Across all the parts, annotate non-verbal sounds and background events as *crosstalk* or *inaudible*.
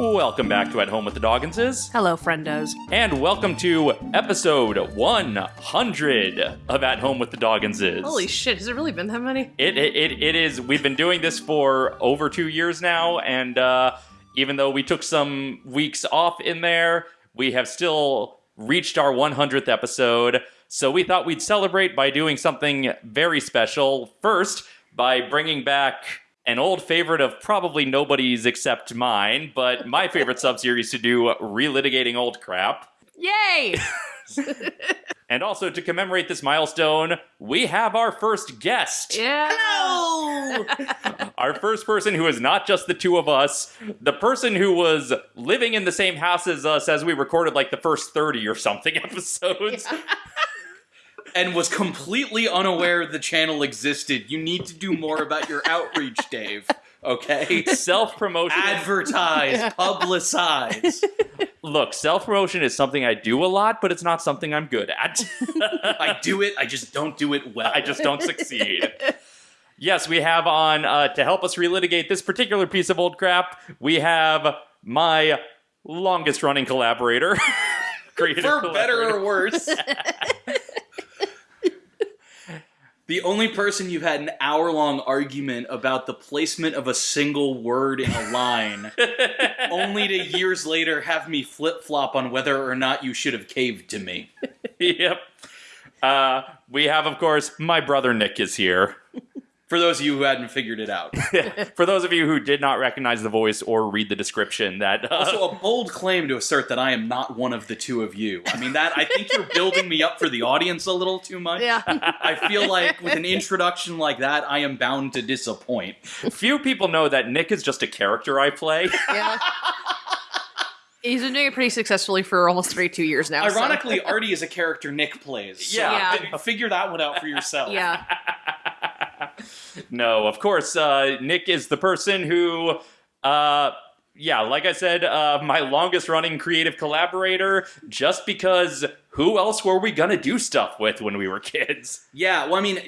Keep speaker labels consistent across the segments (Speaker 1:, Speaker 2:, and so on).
Speaker 1: Welcome back to At Home with the Dogginses,
Speaker 2: Hello, friendos.
Speaker 1: and welcome to episode 100 of At Home with the Dogginses.
Speaker 2: Holy shit, has it really been that many?
Speaker 1: It, it, it, it is. We've been doing this for over two years now, and uh, even though we took some weeks off in there, we have still reached our 100th episode. So we thought we'd celebrate by doing something very special. First, by bringing back an old favorite of probably nobody's except mine, but my favorite *laughs* subseries to do, uh, relitigating old crap.
Speaker 2: Yay! *laughs* *laughs*
Speaker 1: And also to commemorate this milestone, we have our first guest.
Speaker 2: yeah.
Speaker 1: Our first person who is not just the two of us, the person who was living in the same house as us as we recorded like the first 30 or something episodes.
Speaker 3: And was completely unaware the channel existed. You need to do more about your outreach, Dave. Okay?
Speaker 1: Self promotion.
Speaker 3: Advertise, *laughs* publicize.
Speaker 1: Look, self promotion is something I do a lot, but it's not something I'm good at. *laughs*
Speaker 3: I do it, I just don't do it well.
Speaker 1: I just don't succeed. Yes, we have on uh, to help us relitigate this particular piece of old crap. We have my longest running collaborator, *laughs* creative
Speaker 3: For better or worse. The only person you've had an hour long argument about the placement of a single word in a line, *laughs* only to years later have me flip flop on whether or not you should have caved to me. *laughs*
Speaker 1: yep. Uh, we have, of course, my brother Nick is here.
Speaker 3: For those of you who hadn't figured it out. *laughs*
Speaker 1: For those of you who did not recognize the voice or read the description, that uh,
Speaker 3: Also, a bold claim to assert that I am not one of the two of you. I mean, that I think you're building me up for the audience a little too much.
Speaker 2: Yeah.
Speaker 3: I feel like with an *laughs* introduction like that, I am bound to disappoint.
Speaker 1: few people know that Nick is just a character I play. *laughs*
Speaker 2: yeah. He's been doing it pretty successfully for almost 32 years now. so-
Speaker 3: Ironically, Artie is a character Nick plays. So
Speaker 1: Yeah.
Speaker 2: Yeah.
Speaker 3: figure that one out for yourself.
Speaker 2: Yeah. *laughs*
Speaker 1: no, of course, uh, Nick is the person who, uh, yeah, like I said, uh, my longest running creative collaborator, just because who else were we gonna do stuff with when we were *laughs* kids?
Speaker 3: Yeah, well, I mean,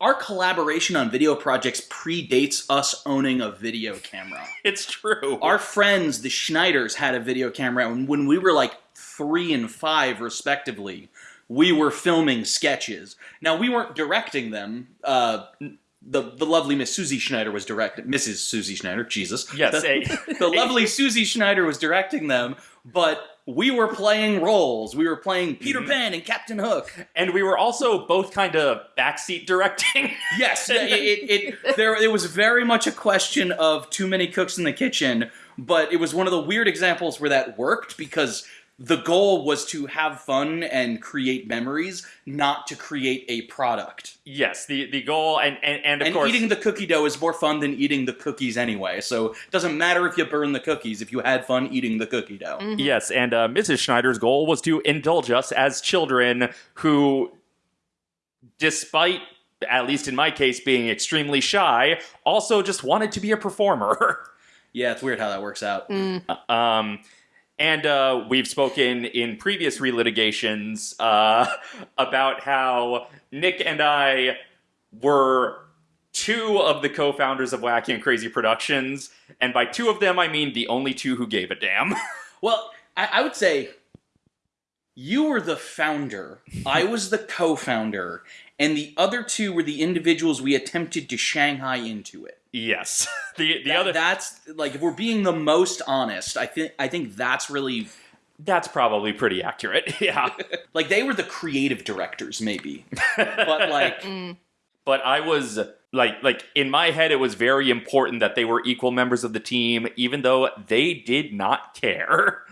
Speaker 3: our collaboration on video projects predates us owning a video camera. *laughs*
Speaker 1: It's true.
Speaker 3: Our friends, the Schneiders, had a video camera, when we were like three and five, respectively, we were filming sketches. Now, we weren't directing them. Uh, the, the lovely Miss Susie Schneider was directing, Mrs. Susie Schneider, Jesus.
Speaker 1: Yes,
Speaker 3: The,
Speaker 1: a- *laughs*
Speaker 3: the lovely Susie Schneider was directing them, but we were playing roles. We were playing Peter
Speaker 1: Mhm.
Speaker 3: Pan and Captain Hook.
Speaker 1: and we were also both kind of backseat directing. *laughs*
Speaker 3: Yes, it, it, it there it was very much a question of too many cooks in the kitchen, but it was one of the weird examples where that worked because the goal was to have fun and create memories, not to create a product.
Speaker 1: yes, the the goal, and and, and of
Speaker 3: and
Speaker 1: course,
Speaker 3: eating the cookie dough is more fun than eating the cookies anyway. So it doesn't matter if you burn the cookies if you had fun eating the cookie dough.
Speaker 1: Yes, and uh, Mrs. Schneider's goal was to indulge us as children who, despite, at least in my case, being extremely shy, also just wanted to be a performer. *laughs*
Speaker 3: Yeah, it's weird how that works out.
Speaker 1: um, and uh, we've spoken in previous relitigations uh, about how Nick and I were two of the co-founders of Wacky and Crazy Productions, and by two of them I mean the only two who gave a damn. *laughs*
Speaker 3: Well, I, I would say you were the founder, I was the co founder, and the other two were the individuals we attempted to Shanghai into it.
Speaker 1: Yes, *laughs* the the
Speaker 3: That-
Speaker 1: other
Speaker 3: that's like if we're being the most honest, I think I think that's really
Speaker 1: That's probably pretty accurate. *laughs* Yeah. *laughs*
Speaker 3: like they were the creative directors, maybe. but like
Speaker 2: Mm.
Speaker 1: but I was like like in my head it was very important that they were equal members of the team even though they did not care.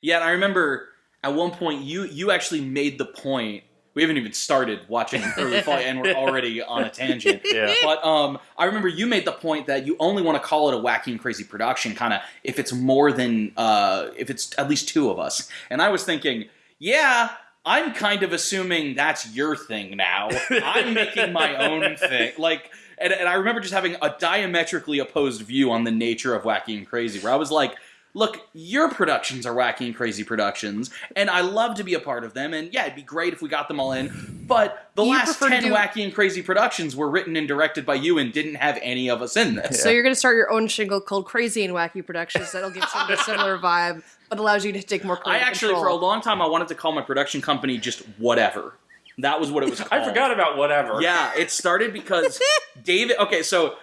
Speaker 3: Yeah, and I remember at one point you you actually made the point. We haven't even started watching *laughs* early fall, and we're already on a tangent. *laughs*
Speaker 1: Yeah.
Speaker 3: But um, I remember you made the point that you only want to call it a wacky and crazy production, kind of if it's more than uh, if it's at least two of us. And I was thinking, yeah, I'm kind of assuming that's your thing now. I'm making my own thing, like. And, and I remember just having a diametrically opposed view on the nature of wacky and crazy, where I was like, look, your productions are wacky and crazy productions, and I love to be a part of them. And yeah, it'd be great if we got them all in. But the
Speaker 2: You
Speaker 3: last 10
Speaker 2: do-
Speaker 3: wacky and crazy productions were written and directed by you and didn't have any of us in this.
Speaker 2: So you're going to start your own shingle called Crazy and Wacky Productions. That'll give some a similar vibe, but allows you to take more
Speaker 3: I
Speaker 2: creative
Speaker 3: actually, for a long time, I wanted to call my production company just whatever. That was what it was *laughs* called.
Speaker 1: I forgot about whatever.
Speaker 3: Yeah, it started because *laughs* David. Okay, so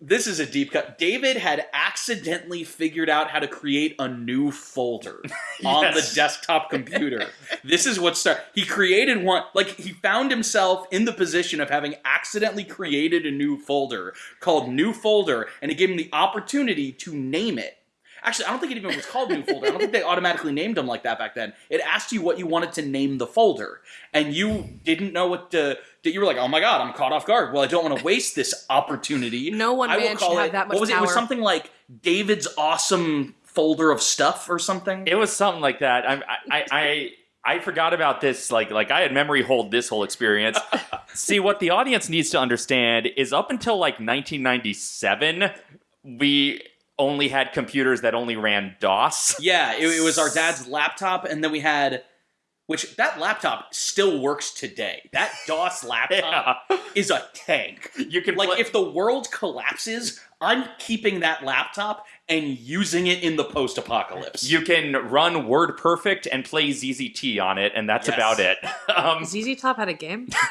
Speaker 3: this is a deep cut. David had accidentally figured out how to create a new folder *laughs* on the desktop computer. *laughs* this is what started. He created one. Like he found himself in the position of having accidentally created a new folder called New Folder, and it gave him the opportunity to name it. Actually, I don't think it even was called New Folder. I don't think they automatically named them like that back then. It asked you what you wanted to name the folder, and you didn't know what to. that You were like, "Oh my god, I'm caught off guard." Well, I don't want to waste this opportunity.
Speaker 2: No one
Speaker 3: I will
Speaker 2: man
Speaker 3: call
Speaker 2: should have
Speaker 3: it.
Speaker 2: that much
Speaker 3: what was it? It was something like David's awesome folder of stuff or something.
Speaker 1: It was something like that. I, I, I, I forgot about this. Like, like I had memory hold this whole experience. *laughs* See, what the audience needs to understand is up until like 1997, we only had computers that only ran DOS.
Speaker 3: yeah, it, it was our *laughs* dad's laptop, and then we had. Which that laptop still works today. That DOS *laughs* laptop
Speaker 1: Yeah.
Speaker 3: is a tank.
Speaker 1: You can
Speaker 3: Like
Speaker 1: play-
Speaker 3: if the world collapses, I'm keeping that laptop and using it in the post-apocalypse.
Speaker 1: you can run Word Perfect and play ZZT on it, and that's
Speaker 3: Yes.
Speaker 1: about it. *laughs* Um,
Speaker 2: ZZ Top had a game? *laughs*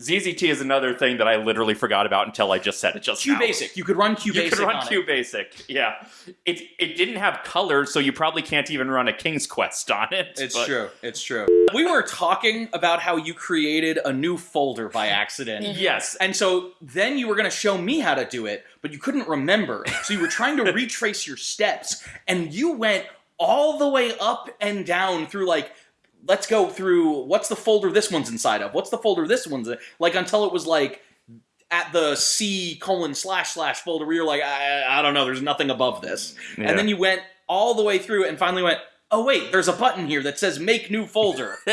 Speaker 1: ZZT is another thing that I literally forgot about until I just said it just now.
Speaker 3: QBasic. You could run QBasic.
Speaker 1: You could run
Speaker 3: on it.
Speaker 1: QBasic, yeah. It it didn't have colors, so you probably can't even run a King's Quest on it.
Speaker 3: It's
Speaker 1: but-
Speaker 3: true. It's true. We were talking about how you created a new folder by accident.
Speaker 1: Yes,
Speaker 3: And so then you were going to show me how to do it, but you couldn't remember. So you were trying to retrace your steps, and you went all the way up and down through like, let's go through what's the folder this one's inside of? What's the folder this one's in? like until it was like at the C colon slash slash folder where you're like, I, I don't know, there's nothing above this.
Speaker 1: Yeah.
Speaker 3: And then you went all the way through and finally went, oh wait, there's a button here that says make new folder. *laughs* *laughs*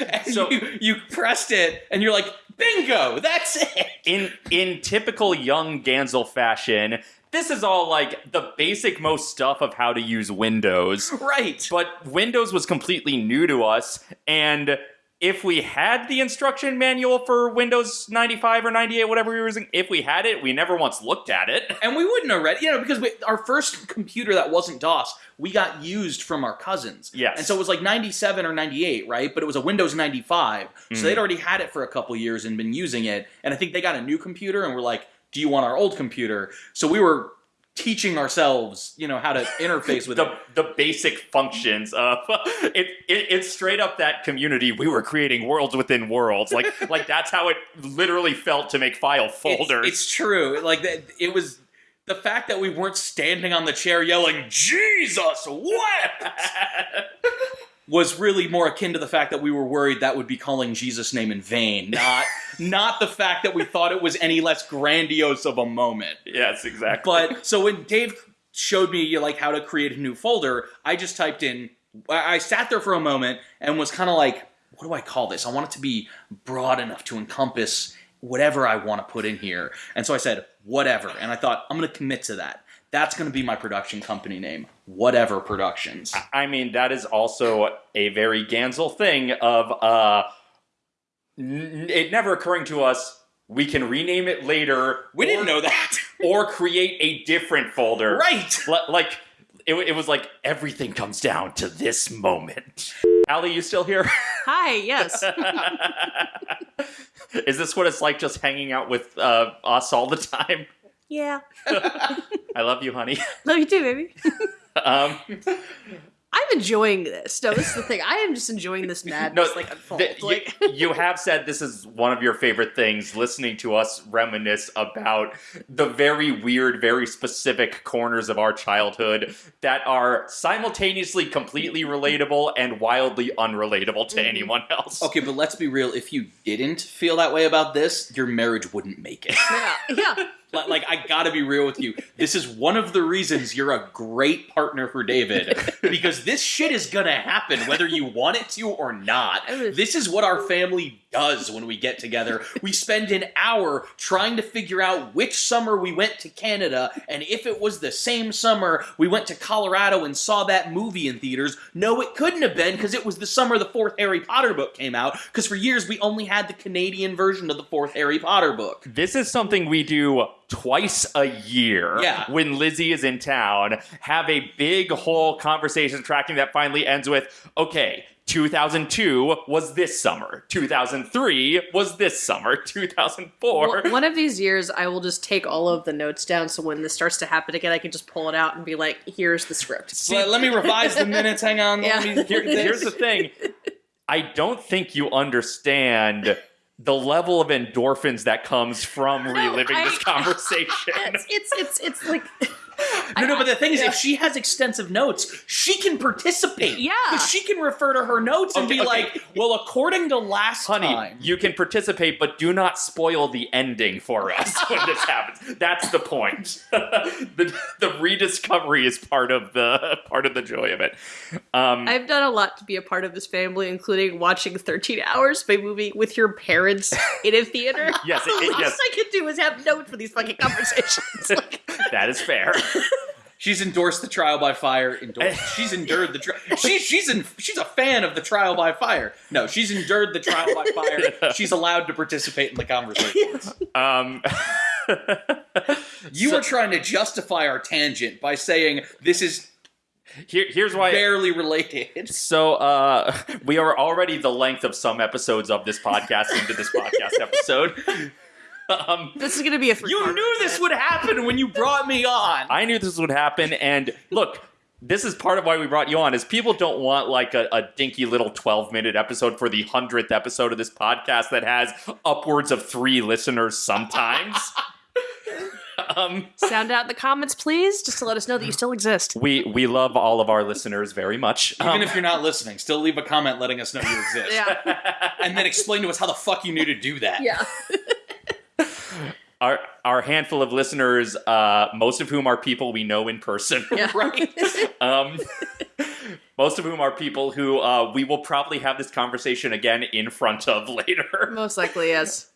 Speaker 3: And
Speaker 1: So-
Speaker 3: you, you pressed it and you're like, bingo, that's it. *laughs*
Speaker 1: in in typical young Gansel fashion, this is all like the basic most stuff of how to use Windows.
Speaker 3: Right.
Speaker 1: But Windows was completely new to us, and if we had the instruction manual for Windows 95 or 98, whatever we were using, if we had it, we never once looked at it.
Speaker 3: And we wouldn't have read, you know, because we, our first computer that wasn't DOS, we got used from our cousins.
Speaker 1: Yes.
Speaker 3: And so it was like 97 or 98, right? But it was a Windows 95.
Speaker 1: Mhm.
Speaker 3: So they'd already had it for a couple years and been using it. And I think they got a new computer and were like, do you want our old computer? So we were teaching ourselves, you know, how to interface with
Speaker 1: the,
Speaker 3: it.
Speaker 1: the basic functions of *laughs* it, it it's straight up that community we were creating worlds within worlds like *laughs* like that's how it literally felt to make file
Speaker 3: It's-
Speaker 1: folders
Speaker 3: It's, true. Like that, it was the fact that we weren't standing on the chair yelling "Jesus wept" *laughs* was really more akin to the fact that we were worried that would be calling Jesus' name in vain, not *laughs* not the fact that we thought it was any less grandiose of a moment.
Speaker 1: yes exactly
Speaker 3: But so when Dave showed me like how to create a new folder, I just typed in. I I sat there for a moment and was kind of like, "What do I call this? I want it to be broad enough to encompass whatever I want to put in here." And so I said, "Whatever," and I thought I'm going to commit to that. That's going to be my production company name, Whatever Productions.
Speaker 1: I mean, that is also a very Gansel thing of uh, n- it never occurring to us. We can rename it later.
Speaker 3: We
Speaker 1: or-
Speaker 3: didn't know that, *laughs*
Speaker 1: or create a different folder.
Speaker 3: right?
Speaker 1: Li- Like it, it was like everything comes down to this moment. Allie, you still here? *laughs*
Speaker 2: Hi, yes. *laughs*
Speaker 1: is this what it's like just hanging out with uh, us all the time?
Speaker 2: yeah.
Speaker 1: I love you, honey. *laughs*
Speaker 2: Love you too, baby.
Speaker 1: Um, *laughs*
Speaker 2: I'm enjoying this. No, this is the thing. I am just enjoying this *laughs* madness
Speaker 1: No,
Speaker 2: like unfold.
Speaker 1: th- you-
Speaker 2: like
Speaker 1: you, have said this is one of your favorite things, listening to us reminisce about the very weird, very specific corners of our childhood that are simultaneously completely relatable and wildly unrelatable to
Speaker 2: Mhm.
Speaker 1: anyone else.
Speaker 3: Okay, but let's be real. If you didn't feel that way about this, your marriage wouldn't make it.
Speaker 2: yeah, yeah.
Speaker 3: Like, like, I gotta be real with you. This is one of the reasons you're a great partner for David because this shit is gonna happen whether you want it to or not. This is what our family does when we get together. We spend an hour trying to figure out which summer we went to Canada and if it was the same summer we went to Colorado and saw that movie in theaters. No, it couldn't have been because it was the summer the fourth Harry Potter book came out because for years we only had the Canadian version of the fourth Harry Potter book.
Speaker 1: This is something we do twice a year
Speaker 3: Yeah.
Speaker 1: when Lizzie is in town. Have a big whole conversation tracking that finally ends with, okay, 2002 was this summer. 2003 was this summer. *laughs* 2004.
Speaker 2: One one of these years, I will just take all of the notes down, so when this starts to happen again, I can just pull it out and be like, "Here's the script."
Speaker 3: Let, let me revise the minutes. Hang on. Let
Speaker 2: Yeah.
Speaker 3: me
Speaker 1: Here- here's the thing. I don't think you understand the level of endorphins that comes from *laughs* reliving
Speaker 2: I-
Speaker 1: this conversation. *laughs*
Speaker 2: It's it's it's, it's like *laughs*
Speaker 3: No, no, but the thing is,
Speaker 2: Yeah.
Speaker 3: if she has extensive notes, she can participate.
Speaker 2: Yeah.
Speaker 3: Because she can refer to her notes and be
Speaker 1: okay.
Speaker 3: like, well, according to last
Speaker 1: Honey,
Speaker 3: time.
Speaker 1: you can participate, but do not spoil the ending for us *laughs* when this happens. That's the point. *laughs* the, the rediscovery is part of the part of the joy of it. Um,
Speaker 2: I've done a lot to be a part of this family, including watching 13 Hours by movie with your parents in a theater. *laughs*
Speaker 1: Yes, it-
Speaker 2: the
Speaker 1: it-
Speaker 2: last
Speaker 1: yes.
Speaker 2: I could do is have notes for these fucking conversations. Like,
Speaker 1: that is fair. *laughs*
Speaker 3: She's endorsed the trial by fire. Endorsed, *laughs* she's endured the trial. She, she's in, she's a fan of the trial by fire. No, she's endured the trial by fire. *laughs* She's allowed to participate in the conversation.
Speaker 1: Um,
Speaker 3: You were trying to justify our tangent by saying this is
Speaker 1: here, here's why.
Speaker 3: barely related.
Speaker 1: So uh, we are already the length of some episodes of this podcast into this podcast episode. Um,
Speaker 2: this is gonna be a.
Speaker 3: You knew this would happen when you brought me on.
Speaker 1: I knew this would happen, and look, this is part of why we brought you on. Is people don't want like a, a dinky little twelve minute episode for the hundredth episode of this podcast that has upwards of three listeners sometimes. *laughs* um,
Speaker 2: Sound out in the comments, please, just to let us know that you still exist.
Speaker 1: we we love all of our listeners very much.
Speaker 3: Even
Speaker 1: Um,
Speaker 3: if you're not listening, still leave a comment letting us know you *laughs* exist.
Speaker 2: Yeah,
Speaker 3: And then explain to us how the fuck you knew to do that.
Speaker 2: yeah. *laughs*
Speaker 1: our our handful of listeners, uh, most of whom are people we know in person. *laughs*
Speaker 2: Yeah.
Speaker 3: Right.
Speaker 1: um, most of whom are people who uh, we will probably have this conversation again in front of *laughs* later.
Speaker 2: Most likely, yes.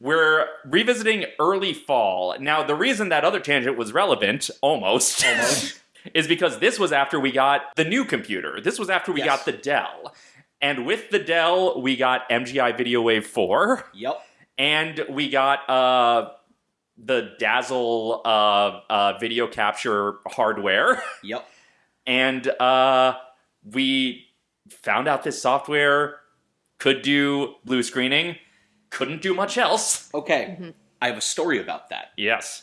Speaker 1: We're revisiting early fall. Now, the reason that other tangent was relevant, almost,
Speaker 3: Almost. *laughs*
Speaker 1: is because this was after we got the new computer. This was after we
Speaker 3: Yes.
Speaker 1: got the Dell. And with the Dell, we got MGI Video Wave 4,
Speaker 3: Yep.
Speaker 1: And we got uh, the Dazzle uh, uh, video capture hardware. *laughs*
Speaker 3: Yep.
Speaker 1: and uh, we found out this software could do blue screening, couldn't do much else.
Speaker 3: Okay.
Speaker 2: Mm-hmm.
Speaker 3: I have a story about that.
Speaker 1: Yes.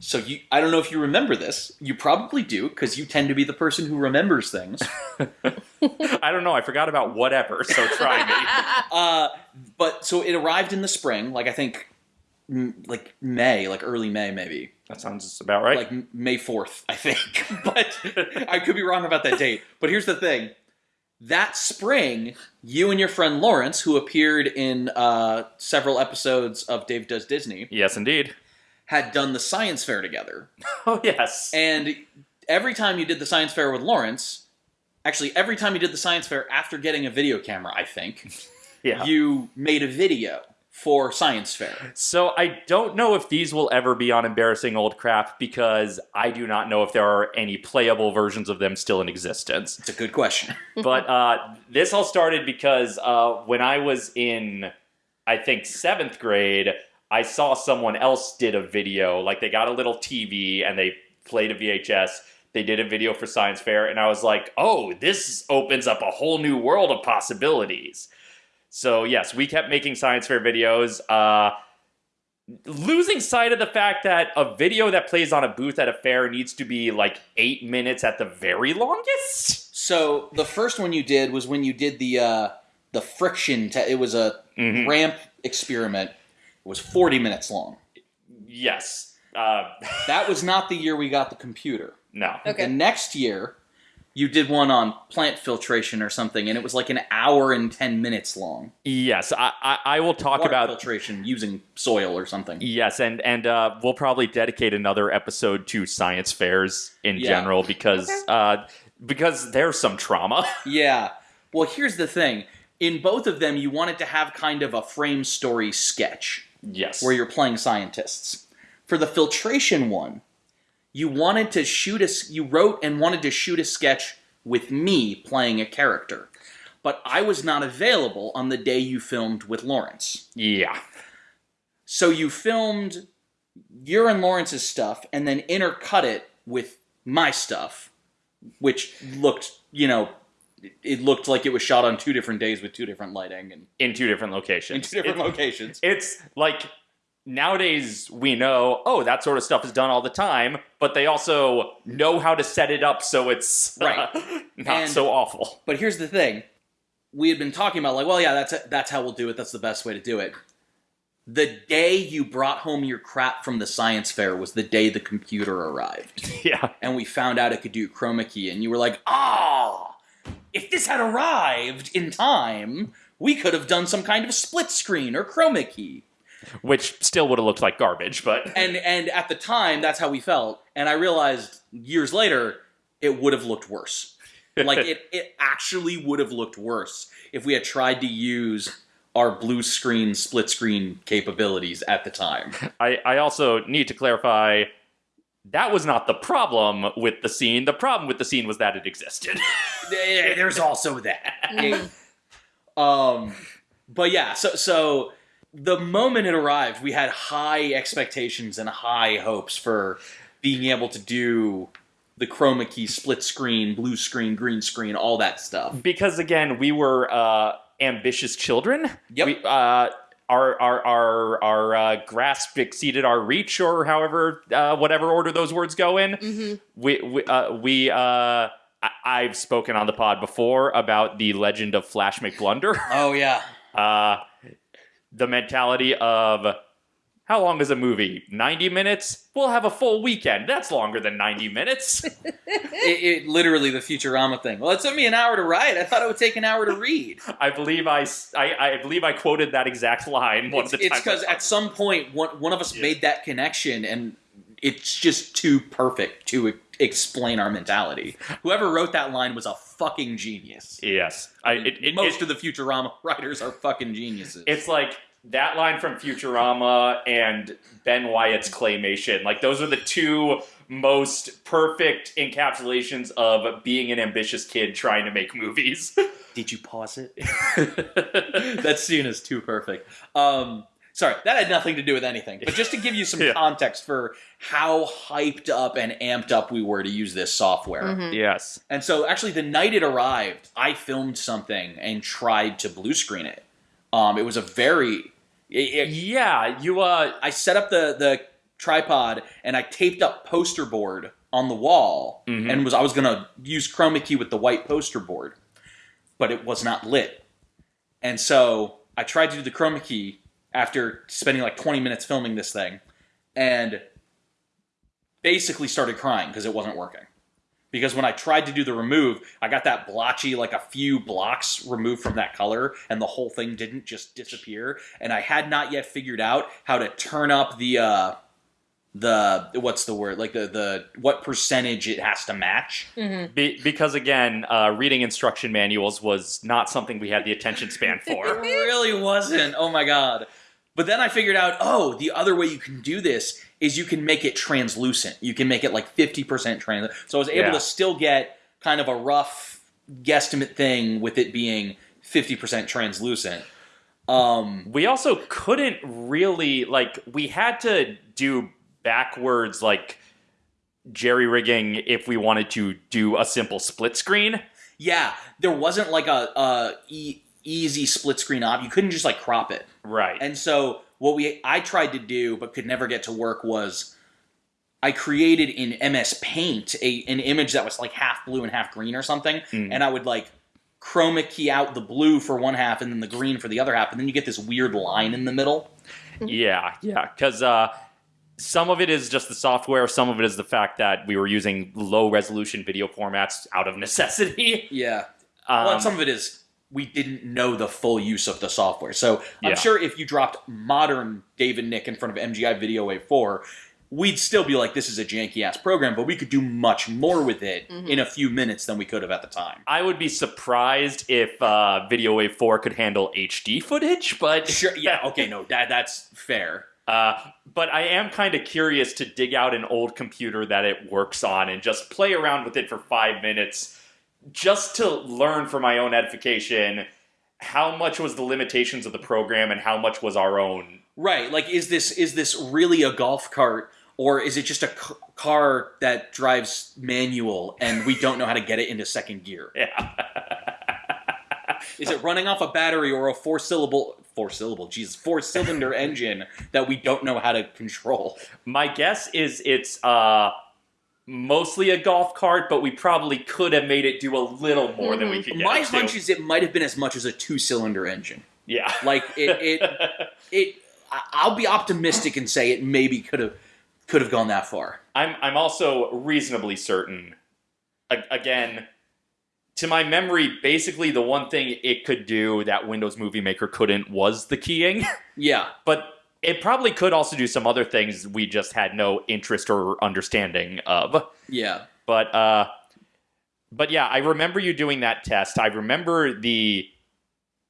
Speaker 3: So you I don't know if you remember this. You probably do because you tend to be the person who remembers things. *laughs*
Speaker 1: I don't know. I forgot about whatever, so try me. *laughs*
Speaker 3: Uh, but so it arrived in the spring, like I think m- like May, like early May maybe.
Speaker 1: That sounds about right.
Speaker 3: Like M- May 4th, I think. *laughs* but I could be wrong about that date. But here's the thing. That spring, you and your friend Lawrence, who appeared in uh, several episodes of Dave Does Disney,
Speaker 1: yes, indeed.
Speaker 3: Had done the science fair together. *laughs*
Speaker 1: Oh, yes.
Speaker 3: And every time you did the science fair with Lawrence, actually every time you did the science fair after getting a video camera, I think, *laughs*
Speaker 1: yeah.
Speaker 3: you made a video for science fair.
Speaker 1: So I don't know if these will ever be on embarrassing old crap because I do not know if there are any playable versions of them still in existence.
Speaker 3: It's a good question. *laughs*
Speaker 1: but uh, this all started because uh, when I was in, I think seventh grade, I saw someone else did a video. Like they got a little TV and they played a VHS. They did a video for science fair, and I was like, "Oh, this opens up a whole new world of possibilities." So yes, we kept making science fair videos. Uh, losing sight of the fact that a video that plays on a booth at a fair needs to be like eight minutes at the very longest.
Speaker 3: So the first one you did was when you did the uh, the friction. Te- it was a
Speaker 1: Mhm.
Speaker 3: ramp experiment. It was forty minutes long.
Speaker 1: Yes. Uh, *laughs*
Speaker 3: That was not the year we got the computer.
Speaker 1: no.
Speaker 2: Okay.
Speaker 3: The next year, you did one on plant filtration or something, and it was like an hour and ten minutes long.
Speaker 1: Yes, I, I, I will talk
Speaker 3: Water
Speaker 1: about
Speaker 3: filtration using soil or something.
Speaker 1: Yes, and and uh, we'll probably dedicate another episode to science fairs in
Speaker 3: Yeah.
Speaker 1: general because
Speaker 2: Okay.
Speaker 1: uh, because there's some trauma. *laughs*
Speaker 3: Yeah. Well, here's the thing. In both of them, you wanted to have kind of a frame story sketch
Speaker 1: yes,
Speaker 3: where you're playing scientists. For the filtration one, you wanted to shoot a you wrote and wanted to shoot a sketch with me playing a character. But I was not available on the day you filmed with Lawrence.
Speaker 1: yeah,
Speaker 3: So you filmed your and Lawrence's stuff and then intercut it with my stuff, which looked, you know, it looked like it was shot on two different days with two different lighting and
Speaker 1: in two different locations.
Speaker 3: in two different
Speaker 1: It-
Speaker 3: locations.
Speaker 1: it's like nowadays we know oh that sort of stuff is done all the time, but they also know how to set it up so it's *laughs*
Speaker 3: Right.
Speaker 1: not
Speaker 3: And-
Speaker 1: so awful.
Speaker 3: But here's the thing: we had been talking about like, well, yeah, that's that's how we'll do it. That's the best way to do it. The day you brought home your crap from the science fair was the day the computer arrived. *laughs*
Speaker 1: Yeah,
Speaker 3: and we found out it could do chroma key, and you were like, ah, if this had arrived in time, we could have done some kind of split screen or chroma key.
Speaker 1: which still would have looked like garbage, but *laughs*
Speaker 3: And and at the time, that's how we felt. And I realized years later, it would have looked worse. *laughs* Like it, it actually would have looked worse if we had tried to use our blue screen split screen capabilities at the time.
Speaker 1: I, I also need to clarify that was not the problem with the scene. The problem with the scene was that it existed. *laughs*
Speaker 3: There's also that. *laughs*
Speaker 2: Mm.
Speaker 3: Um, but yeah, so so the moment it arrived, we had high expectations and high hopes for being able to do the chroma key, split screen, blue screen, green screen, all that stuff.
Speaker 1: because again, we were uh, ambitious children.
Speaker 3: Yep.
Speaker 1: We, uh, our our our our uh, grasp exceeded our reach, or however, uh, whatever order those words go in.
Speaker 2: Mhm.
Speaker 1: We we uh, we. Uh, I- I've spoken on the pod before about the legend of Flash McBlunder.
Speaker 3: Oh yeah, *laughs*
Speaker 1: Uh, the mentality of how long is a movie? 90 minutes? We'll have a full weekend. That's longer than 90 minutes. *laughs*
Speaker 3: it, it literally the Futurama thing. Well, it took me an hour to write. I thought it would take an hour to read. *laughs*
Speaker 1: I believe I, s- I- I believe I quoted that exact line one
Speaker 3: It's
Speaker 1: of the times.
Speaker 3: because at some point one one of us
Speaker 1: Yeah.
Speaker 3: made that connection, and it's just too perfect to e- explain our mentality. Whoever wrote that line was a fucking genius.
Speaker 1: yes, I, it, it,
Speaker 3: Most
Speaker 1: it-
Speaker 3: of the Futurama writers are fucking geniuses.
Speaker 1: it's like that line from Futurama and Ben Wyatt's claymation. Like those are the two most perfect encapsulations of being an ambitious kid trying to make movies. *laughs*
Speaker 3: Did you pause it? *laughs* that scene is too perfect. Um, sorry, that had nothing to do with anything. But just to give you some *laughs*
Speaker 1: Yeah.
Speaker 3: context for how hyped up and amped up we were to use this software.
Speaker 2: Mhm.
Speaker 1: yes.
Speaker 3: And so, actually, the night it arrived, I filmed something and tried to blue screen it. Um, it was a very.
Speaker 1: Yeah, you uh
Speaker 3: I set up the the tripod and I taped up poster board on the wall
Speaker 1: Mhm.
Speaker 3: and was I was gonna use chroma key with the white poster board, but it was not lit. And so I tried to do the chroma key after spending like 20 minutes filming this thing, and basically started crying because it wasn't working. Because when I tried to do the remove, I got that blotchy, like a few blocks removed from that color, and the whole thing didn't just disappear. And I had not yet figured out how to turn up the uh, the what's the word like the the what percentage it has to match.
Speaker 2: Mhm.
Speaker 1: Be, because again, uh, reading instruction manuals was not something we had the attention span *laughs* for
Speaker 3: It
Speaker 1: for.
Speaker 3: really wasn't. Oh my god. But then I figured out, oh, the other way you can do this is you can make it translucent. You can make it like 50% translucent. So I was able
Speaker 1: Yeah.
Speaker 3: to still get kind of a rough guesstimate thing with it being 50% translucent. Um,
Speaker 1: we also couldn't really like we had to do backwards like jerry rigging if we wanted to do a simple split screen.
Speaker 3: yeah, there wasn't like a, a e- easy split screen op. You couldn't just like crop it.
Speaker 1: Right.
Speaker 3: And so what we I tried to do but could never get to work was I created in MS Paint a an image that was like half blue and half green or something,
Speaker 1: Mm.
Speaker 3: and I would like chroma key out the blue for one half and then the green for the other half, and then you get this weird line in the middle.
Speaker 1: Yeah, yeah, because uh, some of it is just the software. Some of it is the fact that we were using low resolution video formats out of necessity.
Speaker 3: Yeah. *laughs*
Speaker 1: Um,
Speaker 3: well, some of it is we didn't know the full use of the software. So I'm
Speaker 1: Yeah.
Speaker 3: sure if you dropped modern David Nick in front of MGI Video Wave 4, we'd still be like, this is a janky ass program, but we could do much more with it in a few minutes than we could have at the time.
Speaker 1: I would be surprised if uh, Video Wave 4 could handle HD footage, but *laughs*
Speaker 3: Sure. Yeah. *laughs* Okay. No. That that's fair.
Speaker 1: Uh, but I am kind of curious to dig out an old computer that it works on and just play around with it for five minutes, just to learn for my own edification how much was the limitations of the program and how much was our own.
Speaker 3: Right. Like, is this is this really a golf cart? Or is it just a c- car that drives manual and we don't know how to get it into second gear? *laughs*
Speaker 1: Yeah.
Speaker 3: Is it running off a battery or a four syllable four syllable Jesus four cylinder engine that we don't know how to control?
Speaker 1: my guess is it's uh, mostly a golf cart, but we probably could have made it do a little more than we mm-hmm. could get
Speaker 3: My
Speaker 1: it to.
Speaker 3: hunch is it might have been as much as a two cylinder engine.
Speaker 1: yeah.
Speaker 3: Like it it *laughs* it I- I'll be optimistic and say it maybe could have could have gone that far.
Speaker 1: I'm I'm also reasonably certain. A- again, to my memory, basically the one thing it could do that Windows Movie Maker couldn't was the keying. *laughs*
Speaker 3: Yeah.
Speaker 1: but it probably could also do some other things we just had no interest or understanding of.
Speaker 3: Yeah.
Speaker 1: But uh but yeah, I remember you doing that test. I remember the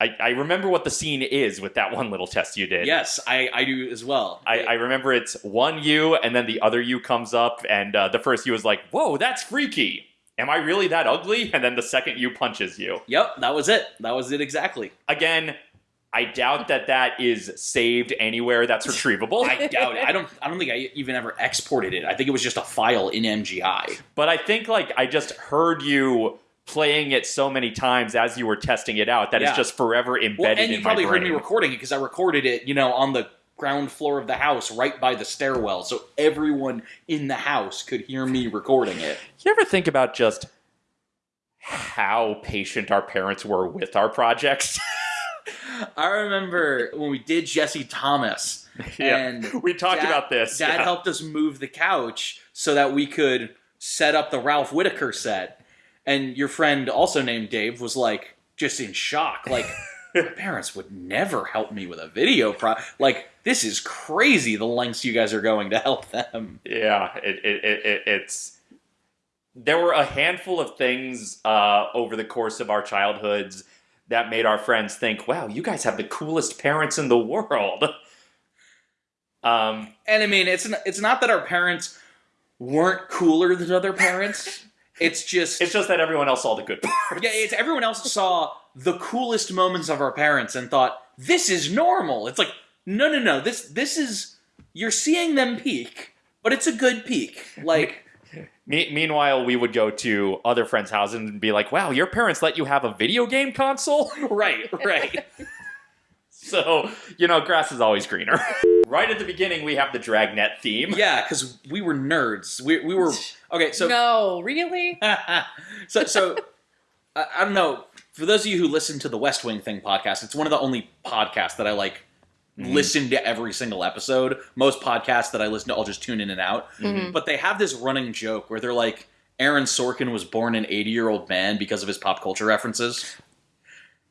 Speaker 1: I, I remember what the scene is with that one little test you did.
Speaker 3: Yes, I, I do as well.
Speaker 1: I, I remember it's one U, and then the other U comes up, and uh, the first U is like, "Whoa, that's freaky." Am I really that ugly? And then the second U punches you.
Speaker 3: Yep, that was it. That was it exactly.
Speaker 1: Again, I doubt that that is saved anywhere that's retrievable.
Speaker 3: I doubt it. I don't. I don't think I even ever exported it. I think it was just a file in MGI.
Speaker 1: but I think like I just heard you playing it so many times as you were testing it out that
Speaker 3: Yeah.
Speaker 1: it's just forever embedded
Speaker 3: Well, and you probably heard me recording it because I recorded it, you know, on the ground floor of the house, right by the stairwell, so everyone in the house could hear me recording it.
Speaker 1: you ever think about just how patient our parents were with our projects? *laughs* *laughs*
Speaker 3: I remember when we did Jesse Thomas, *laughs* and
Speaker 1: we talked
Speaker 3: Dad-
Speaker 1: about this.
Speaker 3: Dad
Speaker 1: yeah.
Speaker 3: helped us move the couch so that we could set up the Ralph Whitaker set. And your friend, also named Dave, was like just in shock. Like, *laughs* my parents would never help me with a video pro. Like, this is crazy the lengths you guys are going to help them.
Speaker 1: Yeah, it, it, it, it it's there were a handful of things uh, over the course of our childhoods that made our friends think, "Wow, you guys have the coolest parents in the world." Um,
Speaker 3: And I mean, it's n- it's not that our parents weren't cooler than other parents. It's just
Speaker 1: it's just that everyone else saw the good parts.
Speaker 3: Yeah, it's everyone else saw the coolest moments of our parents and thought this is normal. It's like no, no, no. This this is you're seeing them peak, but it's a good peak. Like
Speaker 1: Me- meanwhile, we would go to other friends' houses and be like, "Wow, your parents let you have a video game console." *laughs*
Speaker 3: right, right. *laughs*
Speaker 1: so you know, grass is always greener. *laughs* right at the beginning, we have the Dragnet theme.
Speaker 3: yeah, because we were nerds. We we were okay. So
Speaker 2: no, really?
Speaker 3: so so I, I don't know. For those of you who listen to the West Wing Thing podcast, it's one of the only podcasts that I like listen to every single episode. Most podcasts that I listen to, I'll just tune in and out.
Speaker 2: Mhm.
Speaker 3: But they have this running joke where they're like, Aaron Sorkin was born an 80 year old man because of his pop culture references.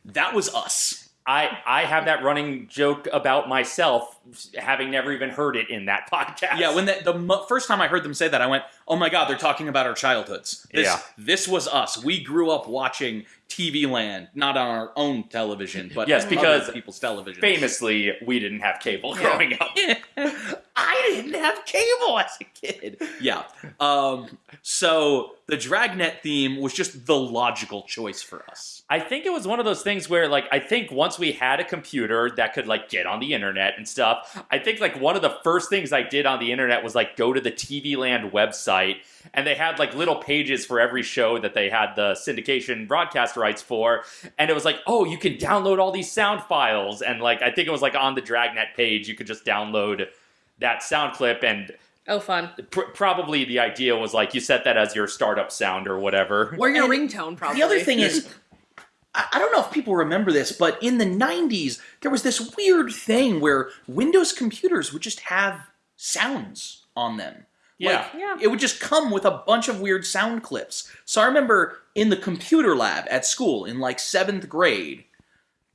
Speaker 3: That was us.
Speaker 1: I I have that running joke about myself, having never even heard it in that *laughs* podcast.
Speaker 3: Yeah, when the, the mo- first time I heard them say that, I went, "Oh my god, they're talking about our childhoods." This,
Speaker 1: Yeah.
Speaker 3: this was us. We grew up watching TV Land, not on our own television, but
Speaker 1: Yes,
Speaker 3: other
Speaker 1: because
Speaker 3: people's television.
Speaker 1: famously, we didn't have cable growing up. *laughs*
Speaker 3: I didn't have cable as a kid. Yeah. Um, so the Dragnet theme was just the logical choice for us.
Speaker 1: I think it was one of those things where, like, I think once we had a computer that could, like, get on the internet and stuff, I think, like, one of the first things I did on the internet was, like, go to the TV Land website, and they had, like, little pages for every show that they had the syndication broadcast rights for, and it was like, oh, you can download all these sound files, and, like, I think it was, like, on the Dragnet page, you could just download that sound clip, and
Speaker 2: Oh, fun.
Speaker 1: pr- probably the idea was, like, you set that as your startup sound or whatever.
Speaker 2: Or your
Speaker 3: And
Speaker 2: ringtone, probably.
Speaker 3: The other thing is, *laughs* I I don't know if people remember this, but in the 90s, there was this weird thing where Windows computers would just have sounds on them.
Speaker 1: Yeah.
Speaker 3: Like,
Speaker 2: Yeah.
Speaker 3: It would just come with a bunch of weird sound clips. So I remember in the computer lab at school in like seventh grade,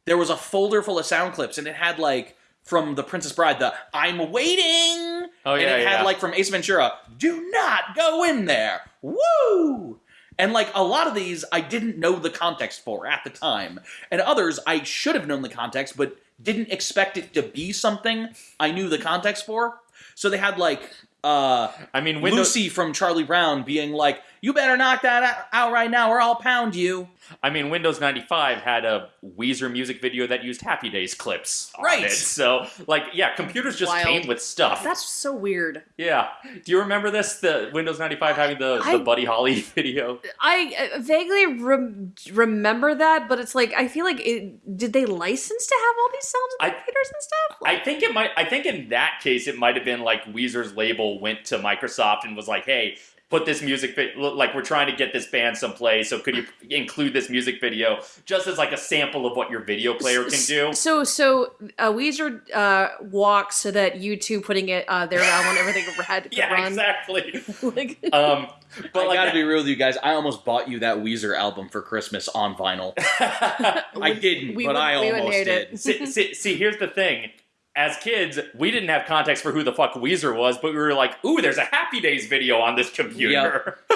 Speaker 3: there was a folder full of sound clips, and it had like from The Princess Bride, the "I'm waiting,"
Speaker 1: Oh,
Speaker 3: and
Speaker 1: yeah,
Speaker 3: it had like from Ace Ventura, "Do not go in there." Woo! And like a lot of these, I didn't know the context for at the time, and others I should have known the context, but didn't expect it to be something I knew the context for. So they had like uh,
Speaker 1: I mean, Windows.
Speaker 3: Lucy from Charlie Brown being like, "You better knock that out- out right now, or I'll pound you."
Speaker 1: I mean, Windows 95 had a Weezer music video that used Happy Days clips on
Speaker 3: Right.
Speaker 1: it. So, like, yeah, computers just
Speaker 2: Wild.
Speaker 1: came with stuff.
Speaker 2: That's so weird.
Speaker 1: yeah. Do you remember this? The Windows 95 having the,
Speaker 2: I-
Speaker 1: the Buddy Holly *laughs* video?
Speaker 2: I uh, vaguely rem- remember that, but it's like I feel like it, did they license to have all these sounds in
Speaker 1: I-
Speaker 2: computers and stuff?
Speaker 1: I think it might. I think in that case, it might have been like Weezer's label went to Microsoft and was like, "Hey, put this music vi- look, like we're trying to get this band someplace. So could you include this music video just as like a sample of what your video player can do?"
Speaker 2: So, so uh, Weezer uh, walks so that U2 putting it uh, their album and everything *laughs* red.
Speaker 1: Yeah,
Speaker 2: run.
Speaker 1: exactly. *laughs*
Speaker 2: like, *laughs*
Speaker 1: Um, but
Speaker 3: I
Speaker 1: like
Speaker 3: gotta be real with you guys. I almost bought you that Weezer album for Christmas on vinyl. I didn't,
Speaker 2: we
Speaker 3: but
Speaker 2: would-
Speaker 3: I
Speaker 2: we
Speaker 3: almost did.
Speaker 1: see, see, see, here's the thing. As kids, we didn't have context for who the fuck Weezer was, but we were like, "Ooh, there's a Happy Days video on this computer." *laughs*